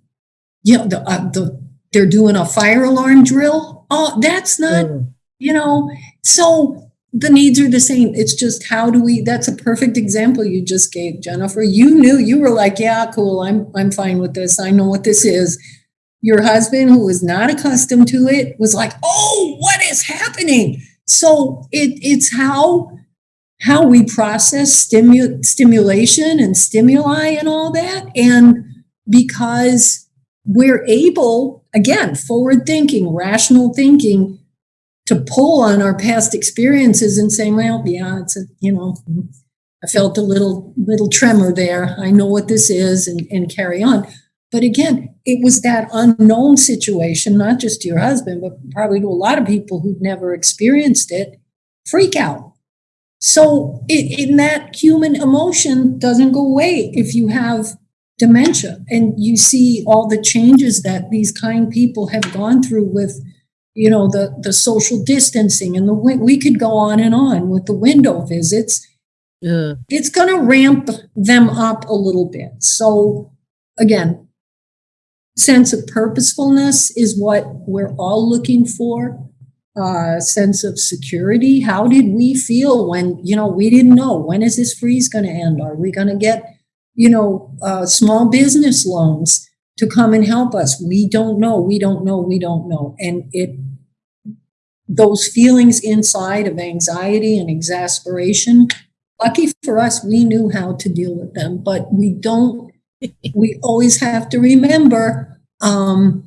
you know, the, uh, the they're doing a fire alarm drill. Oh, that's not, mm. you know. So the needs are the same. It's just how do we that's a perfect example you just gave, Jennifer. You knew you were like, yeah, cool, I'm I'm fine with this. I know what this is. Your husband, who was not accustomed to it, was like, oh, what is happening? So it it's how how we process stimu- stimulation and stimuli and all that. And because we're able, again, forward thinking, rational thinking, to pull on our past experiences and say, well, yeah, it's a, you know, I felt a little little tremor there. I know what this is and, and carry on. But again, it was that unknown situation, not just to your husband, but probably to a lot of people who've never experienced it, freak out. So it, in that human emotion doesn't go away if you have dementia and you see all the changes that these kind people have gone through with you know the the social distancing and the we could go on and on with the window visits. Yeah. it's going to ramp them up a little bit. So again sense of purposefulness is what we're all looking for uh, sense of security? How did we feel when you know we didn't know when is this freeze going to end? Are we going to get you know uh, small business loans to come and help us? We don't know we don't know we don't know. And it those feelings inside of anxiety and exasperation, lucky for us, we knew how to deal with them, but we don't, we always have to remember um,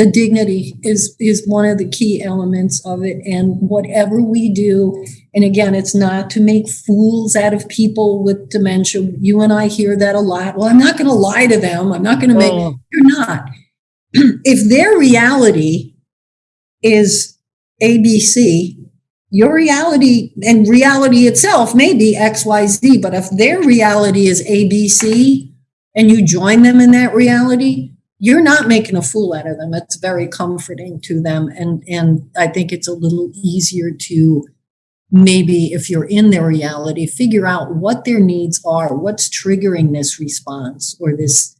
the dignity is is one of the key elements of it. And whatever we do and again it's not to make fools out of people with dementia. You and i hear that a lot. Well i'm not going to lie to them. I'm not going to make oh. you're not. If their reality is ABC, your reality and reality itself may be XYZ, but if their reality is ABC and you join them in that reality, you're not making a fool out of them. It's very comforting to them. And, and I think it's a little easier to maybe, if you're in their reality, figure out what their needs are, what's triggering this response or this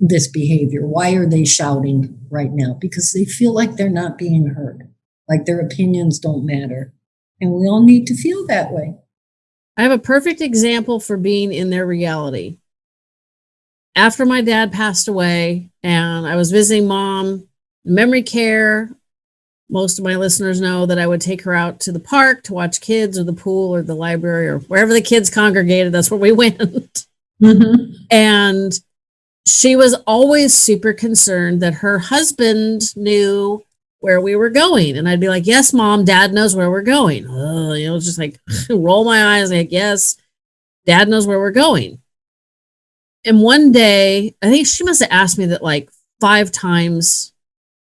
this behavior? Why are they shouting right now? Because they feel like they're not being heard, like their opinions don't matter. And we all need to feel that way. I have a perfect example for being in their reality. After my dad passed away and I was visiting mom, memory care, most of my listeners know that I would take her out to the park to watch kids or the pool or the library or wherever the kids congregated. That's where we went. Mhm. And she was always super concerned that her husband knew where we were going. And I'd be like, Yes, mom, dad knows where we're going. Ugh, you know, just like roll my eyes, like, Yes, dad knows where we're going. And one day, I think she must have asked me that like five times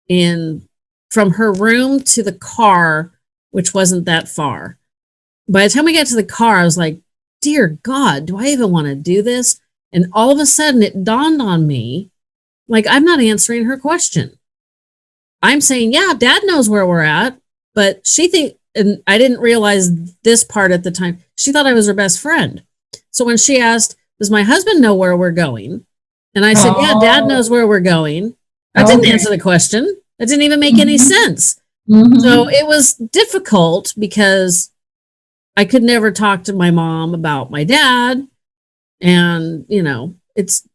in from her room to the car, which wasn't that far. By the time we got to the car, I was like, Dear God, do I even want to do this? And all of a sudden it dawned on me like, I'm not answering her question. I'm saying, yeah, dad knows where we're at, but she think, and I didn't realize this part at the time. She thought I was her best friend. So when she asked, does my husband know where we're going? And I said, yeah, dad Oh. knows where we're going. I didn't answer the question. That didn't even make any Mhm. sense. Mhm. So it was difficult because I could never talk to my mom about my dad. And, you know, it's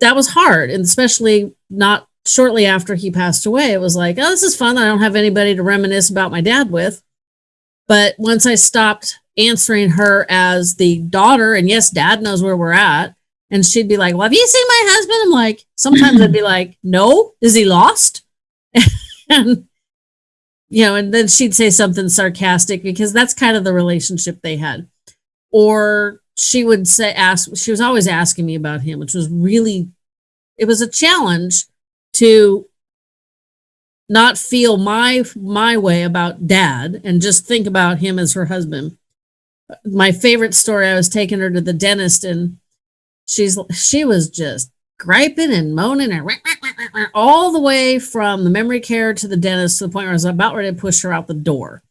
that was hard. And especially not shortly after he passed away, it was like, oh, this is fun. I don't have anybody to reminisce about my dad with. But once I stopped answering her as the daughter, and yes, dad knows where we're at. And she'd be like, Well, have you seen my husband? I'm like, sometimes I'd be like, No, is he lost? and you know, and then she'd say something sarcastic because that's kind of the relationship they had. Or she would say, ask, she was always asking me about him, which was really, it was a challenge to not feel my my way about dad and just think about him as her husband. My favorite story, I was taking her to the dentist and she's she was just griping and moaning and all the way from the memory care to the dentist to the point where I was about ready to push her out the door.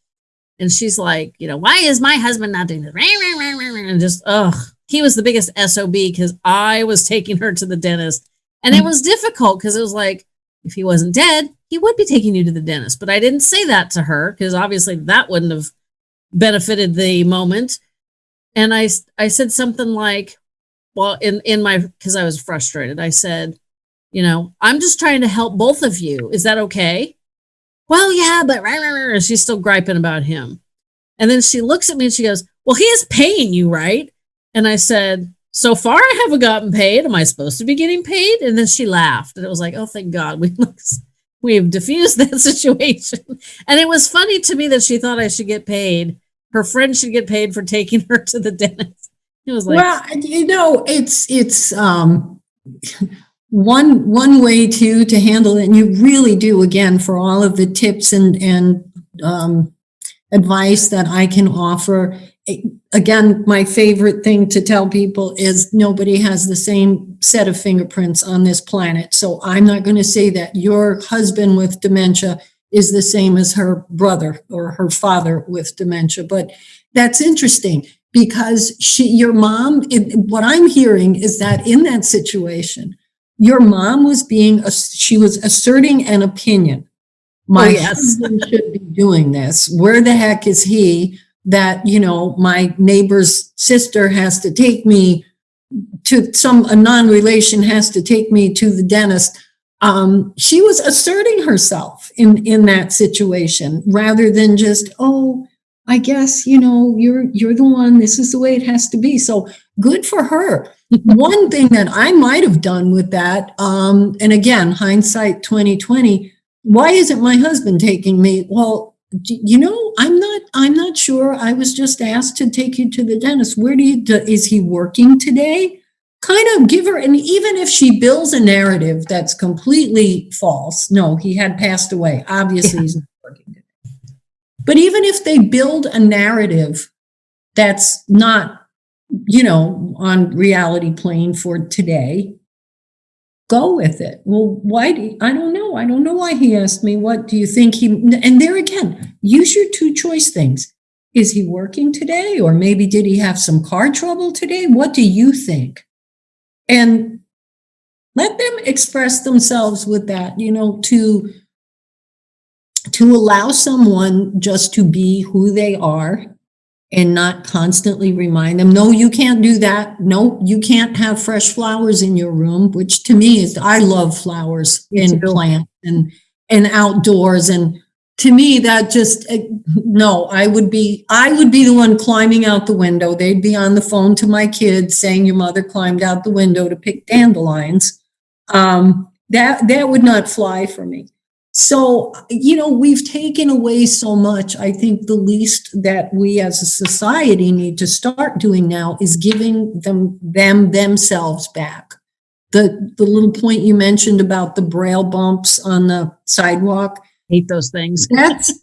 And she's like, you know, why is my husband not doing this? And just, ugh, he was the biggest SOB because I was taking her to the dentist. And it mm. was difficult because it was like, if he wasn't dead, he would be taking you to the dentist. But I didn't say that to her because obviously that wouldn't have benefited the moment. And I, I said something like, well, in, in my, because I was frustrated, I said, you know, I'm just trying to help both of you. Is that okay? Well, yeah, but rah, rah, rah, she's still griping about him. And then she looks at me and she goes, Well, he is paying you, right? And I said, So far, I haven't gotten paid. Am I supposed to be getting paid? And then she laughed. And it was like, Oh, thank God. We, we've diffused that situation. And it was funny to me that she thought I should get paid. Her friend should get paid for taking her to the dentist. It was like, well, you know, it's it's um one one way to to handle it, and you really do again for all of the tips and and um, advice that I can offer. Again, my favorite thing to tell people is nobody has the same set of fingerprints on this planet. So I'm not going to say that your husband with dementia is the same as her brother or her father with dementia, but that's interesting because she, your mom, it, what I'm hearing is that in that situation, your mom was being, she was asserting an opinion. Oh, my Oh, yes. husband should be doing this. Where the heck is he that, you know, my neighbor's sister has to take me to some, a non-relation has to take me to the dentist. Um, she was asserting herself in, in that situation rather than just, oh, I guess, you know, you're, you're the one, this is the way it has to be. So good for her. One thing that I might have done with that, um, and again, hindsight 2020, why isn't my husband taking me? Well, you know, I'm I'm not sure. I was just asked to take you to the dentist. Where do you, do, is he working today? Kind of give her, and even if she builds a narrative that's completely false, no, he had passed away. Obviously, he's not working today. But even if they build a narrative that's not, you know, on reality plane for today, go with it. Well, why do you, I don't know. I don't know why he asked me. What do you think he and there again, use your two choice things. Is he working today or maybe did he have some car trouble today? What do you think? And let them express themselves with that, you know, to to allow someone just to be who they are and not constantly remind them, no, you can't do that. No, you can't have fresh flowers in your room, which to me is, I love flowers and plants and, and outdoors. And to me, that just, uh, no, I would be, I would be the one climbing out the window. They'd be on the phone to my kids saying your mother climbed out the window to pick dandelions. Um, that, that would not fly for me. So, you know, we've taken away so much. I think the least that we as a society need to start doing now is giving them, them themselves back. The, the little point you mentioned about the braille bumps on the sidewalk, Hate those things. that's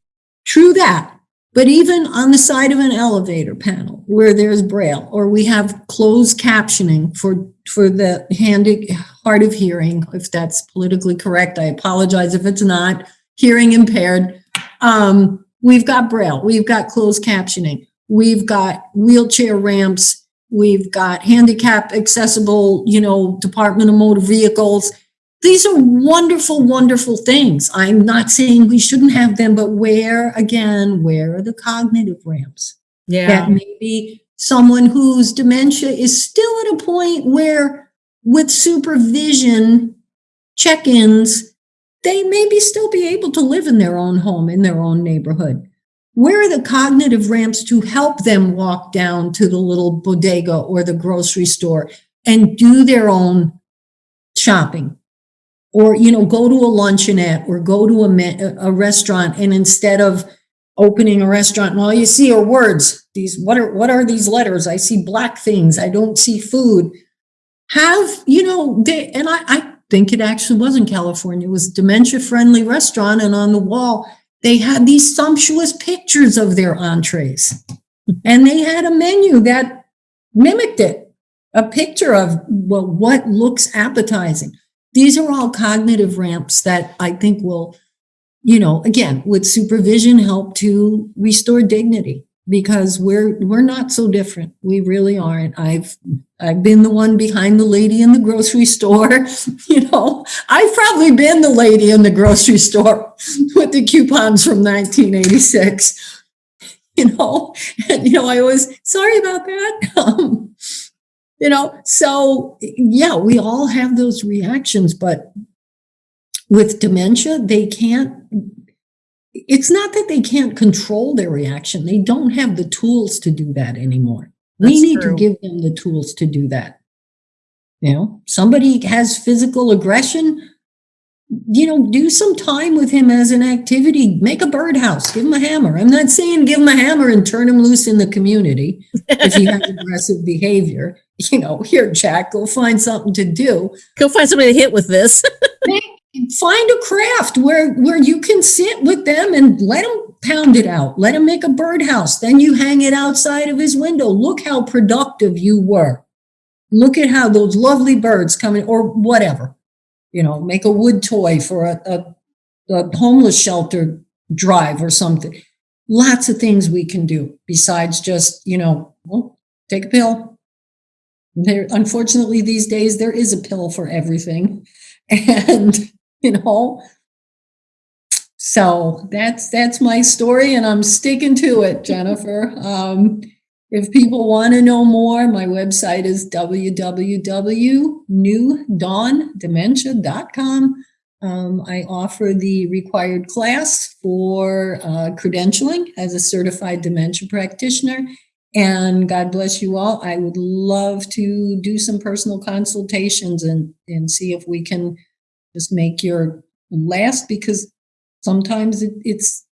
true that. But even on the side of an elevator panel where there's braille, or we have closed captioning for, for the handy, hard of hearing, if that's politically correct, I apologize if it's not, hearing impaired. Um, we've got braille, we've got closed captioning, we've got wheelchair ramps, we've got handicap accessible, you know, Department of Motor Vehicles. These are wonderful, wonderful things. I'm not saying we shouldn't have them, but where, again, where are the cognitive ramps? Yeah. That maybe someone whose dementia is still at a point where with supervision, check-ins, they maybe still be able to live in their own home, in their own neighborhood. Where are the cognitive ramps to help them walk down to the little bodega or the grocery store and do their own shopping? Or, you know, go to a luncheonette or go to a, a restaurant and instead of opening a restaurant and all you see are words, these, what are, what are these letters? I see black things. I don't see food. Have, you know, they, and I, I think it actually was in California. It was dementia friendly restaurant and on the wall, they had these sumptuous pictures of their entrees. And they had a menu that mimicked it, a picture of well, what looks appetizing. These are all cognitive ramps that I think will, you know, again, with supervision help to restore dignity because we're we're not so different. We really aren't. I've I've been the one behind the lady in the grocery store. You know, I've probably been the lady in the grocery store with the coupons from 1986. You know, and you know, I was sorry about that. Um, you know, so yeah, we all have those reactions, but with dementia, they can't it's not that they can't control their reaction. They don't have the tools to do that anymore. we need true. to give them the tools to do that. You know, somebody has physical aggression, you know, do some time with him as an activity. Make a birdhouse, give him a hammer. I'm not saying give him a hammer and turn him loose in the community if he has aggressive behavior. You know, here, Jack, go find something to do Go find somebody to hit with this. find a craft where where you can sit with them and let them pound it out let him make a birdhouse then you hang it outside of his window look how productive you were look at how those lovely birds come in or whatever you know make a wood toy for a, a, a homeless shelter drive or something. Lots of things we can do besides just you know well, take a pill. There unfortunately these days there is a pill for everything. And you know so that's that's my story and i'm sticking to it jennifer. Um, if people want to know more my website is www.newdawndementia.com um, i offer the required class for uh, credentialing as a certified dementia practitioner. And god bless you all. I would love to do some personal consultations and and see if we can just make your last because sometimes it, it's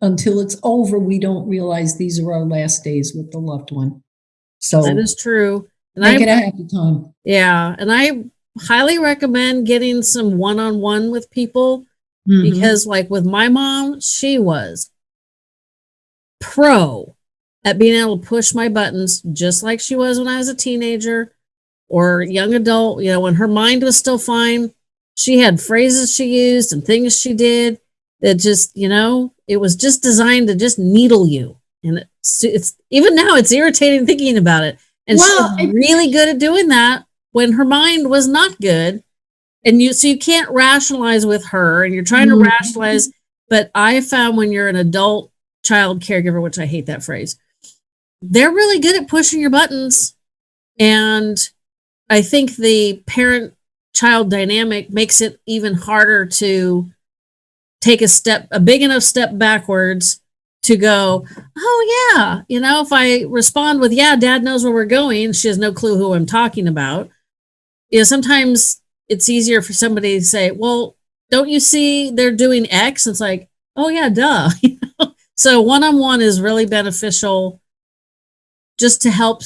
until it's over we don't realize these are our last days with the loved one so that is true. And make I it a happy time yeah, and I highly recommend getting some one-on-one with people Mhm. because like with my mom, she was pro at being able to push my buttons just like she was when I was a teenager or young adult, you know, when her mind was still fine. She had phrases she used and things she did that just, you know, it was just designed to just needle you. And it's, it's even now it's irritating thinking about it. And Well, she's really good at doing that when her mind was not good. And you so you can't rationalize with her and you're trying to Mhm. rationalize. But I found when you're an adult child caregiver, which I hate that phrase, they're really good at pushing your buttons. And I think the parent child dynamic makes it even harder to take a step, a big enough step backwards to go, oh yeah, you know, if I respond with, yeah, dad knows where we're going, she has no clue who I'm talking about. You know, sometimes it's easier for somebody to say, well, don't you see they're doing X? It's like, oh yeah, duh. so one-on-one is really beneficial just to help,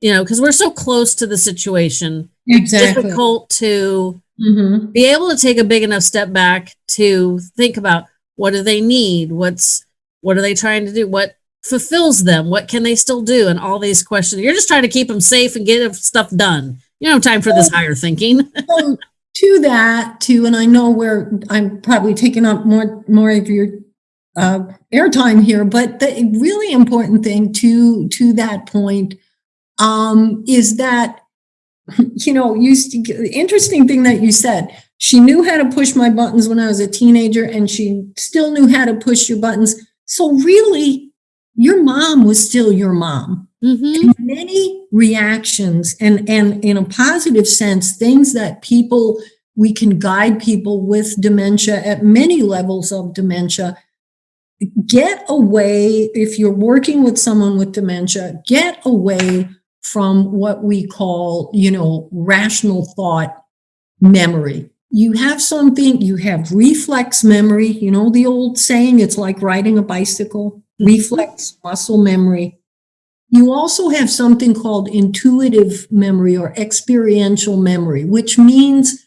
you know, because we're so close to the situation. Exactly. Difficult to Mhm. be able to take a big enough step back to think about what do they need? What's what are they trying to do? What fulfills them? What can they still do? And all these questions. You're just trying to keep them safe and get stuff done. You don't have time for this higher thinking. So to that, too, and I know where I'm probably taking up more more of your uh, airtime here, but the really important thing to to that point um, is that you know, you interesting thing that you said. She knew how to push my buttons when I was a teenager, and she still knew how to push your buttons. So really, your mom was still your mom hmm many reactions and and in a positive sense things that people we can guide people with dementia at many levels of dementia get away if you're working with someone with dementia get away from what we call you know rational thought memory. You have something you have reflex memory you know the old saying it's like riding a bicycle mm-hmm. reflex muscle memory. You also have something called intuitive memory or experiential memory, which means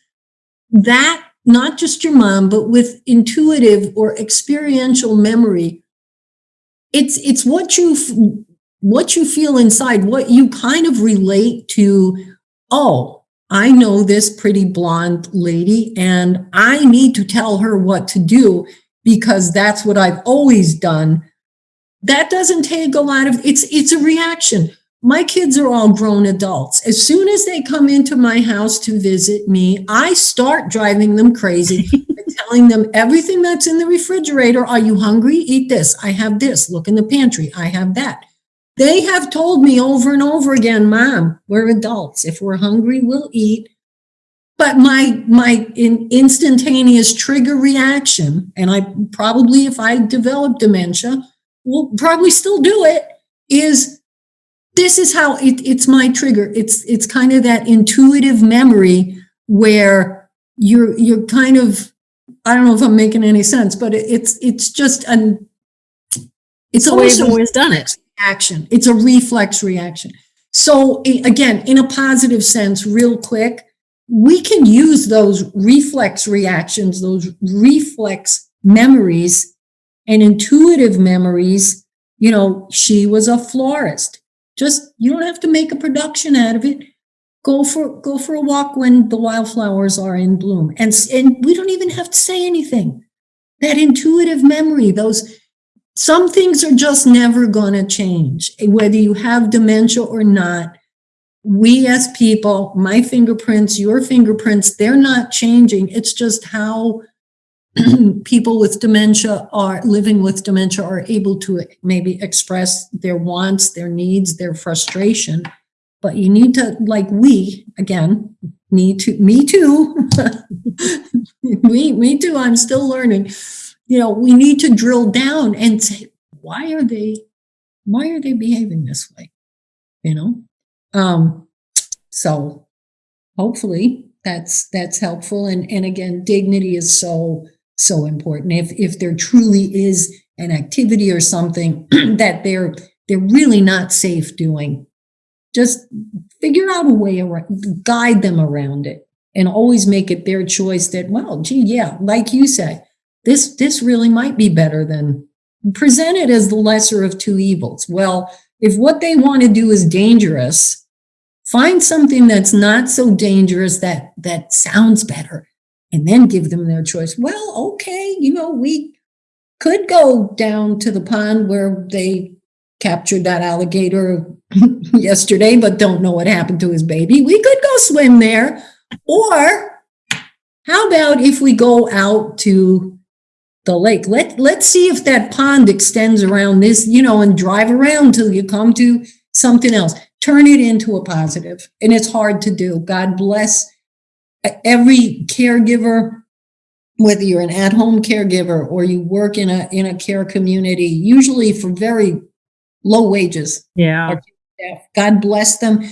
that not just your mom, but with intuitive or experiential memory, it's it's what you f- what you feel inside, what you kind of relate to. Oh, I know this pretty blonde lady, and I need to tell her what to do because that's what I've always done. That doesn't take a lot of it's it's a reaction. My kids are all grown adults. As soon as they come into my house to visit me i start driving them crazy telling them everything that's in the refrigerator are you hungry? Eat this. I have this. Look in the pantry. I have that they have told me over and over again mom we're adults. If we're hungry we'll eat. But my my in, instantaneous trigger reaction and i probably if i develop dementia will probably still do it is this is how it, it's my trigger. It's it's kind of that intuitive memory where you're you're kind of i don't know if i'm making any sense but it, it's it's just an it's almost always done it action it's a reflex reaction so again in a positive sense real quick we can use those reflex reactions those reflex memories and intuitive memories. You know, she was a florist. Just you don't have to make a production out of it. Go for go for a walk when the wildflowers are in bloom, and and we don't even have to say anything. That intuitive memory, those some things are just never going to change, whether you have dementia or not. We as people, my fingerprints, your fingerprints, they're not changing. It's just how people with dementia are living with dementia are able to maybe express their wants, their needs, their frustration. But you need to, like we, again, need to, me too. me, me too. I'm still learning. You know, we need to drill down and say, why are they, why are they behaving this way? You know? Um, so hopefully that's that's helpful. And and again, dignity is so so important. If if there truly is an activity or something that they're they're really not safe doing, just figure out a way around, guide them around it, and always make it their choice. That well, gee, yeah, like you say, this this really might be better than presented as the lesser of two evils. Well, if what they want to do is dangerous, find something that's not so dangerous that that sounds better and then give them their choice. Well, okay, you know, we could go down to the pond where they captured that alligator yesterday, but don't know what happened to his baby. We could go swim there. Or how about if we go out to the lake? Let, let's see if that pond extends around this, you know, and drive around till you come to something else. Turn it into a positive. And it's hard to do. God bless every caregiver whether you're an at-home caregiver or you work in a in a care community, usually for very low wages. Yeah. God bless them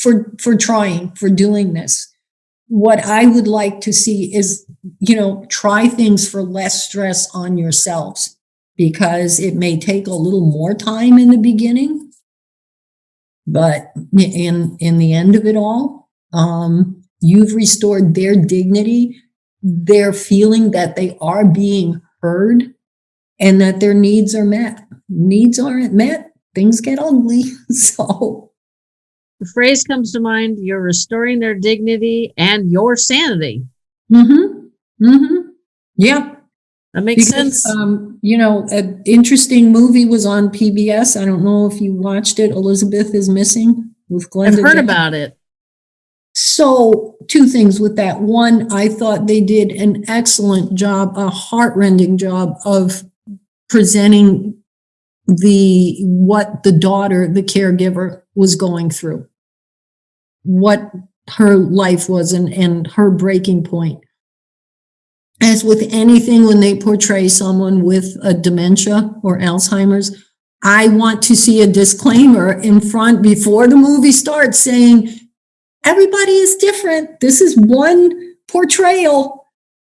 for for trying, for doing this. What I would like to see is, you know, try things for less stress on yourselves because it may take a little more time in the beginning. But in in the end of it all, um, you've restored their dignity, their feeling that they are being heard and that their needs are met. Needs aren't met, things get ugly. So The phrase comes to mind you're restoring their dignity and your sanity. Mm-hmm. Mm-hmm. Yeah. That makes Because, sense. Um, you know, an interesting movie was on PBS. I don't know if you watched it. Elizabeth is missing with Glenda. I've heard Jackson. about it. So, two things with that. One, I thought they did an excellent job, a heartrending job of presenting the what the daughter, the caregiver, was going through, what her life was, and, and her breaking point. As with anything, when they portray someone with a dementia or Alzheimer's, I want to see a disclaimer in front before the movie starts saying, everybody is different. This is one portrayal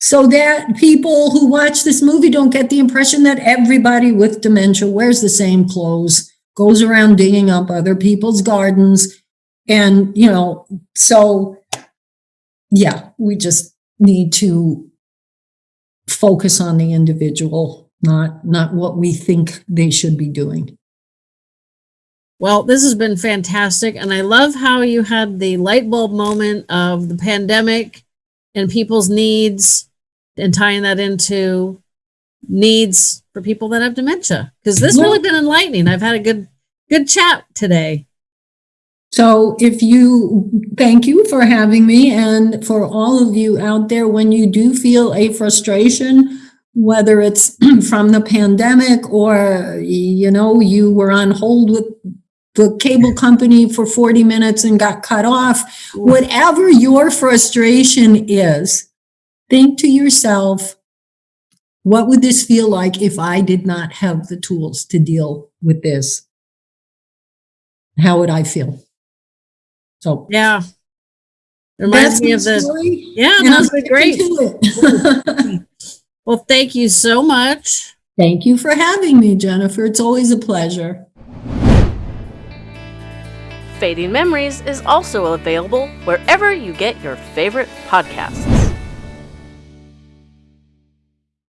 so that people who watch this movie don't get the impression that everybody with dementia wears the same clothes, goes around digging up other people's gardens. And, you know, so yeah, we just need to focus on the individual, not, not what we think they should be doing. Well, this has been fantastic. And I love how you had the light bulb moment of the pandemic and people's needs and tying that into needs for people that have dementia. Because this really been enlightening. I've had a good good chat today. So if you, thank you for having me and for all of you out there, when you do feel a frustration, whether it's from the pandemic or, you know, you were on hold with the cable company for 40 minutes and got cut off, whatever your frustration is, think to yourself, what would this feel like if I did not have the tools to deal with this? How would I feel? So Yeah. Reminds that's me of the story. Yeah, and I'm that's great. sticking to it. Well, thank you so much. Thank you for having me, Jennifer. It's always a pleasure. Fading Memories is also available wherever you get your favorite podcasts.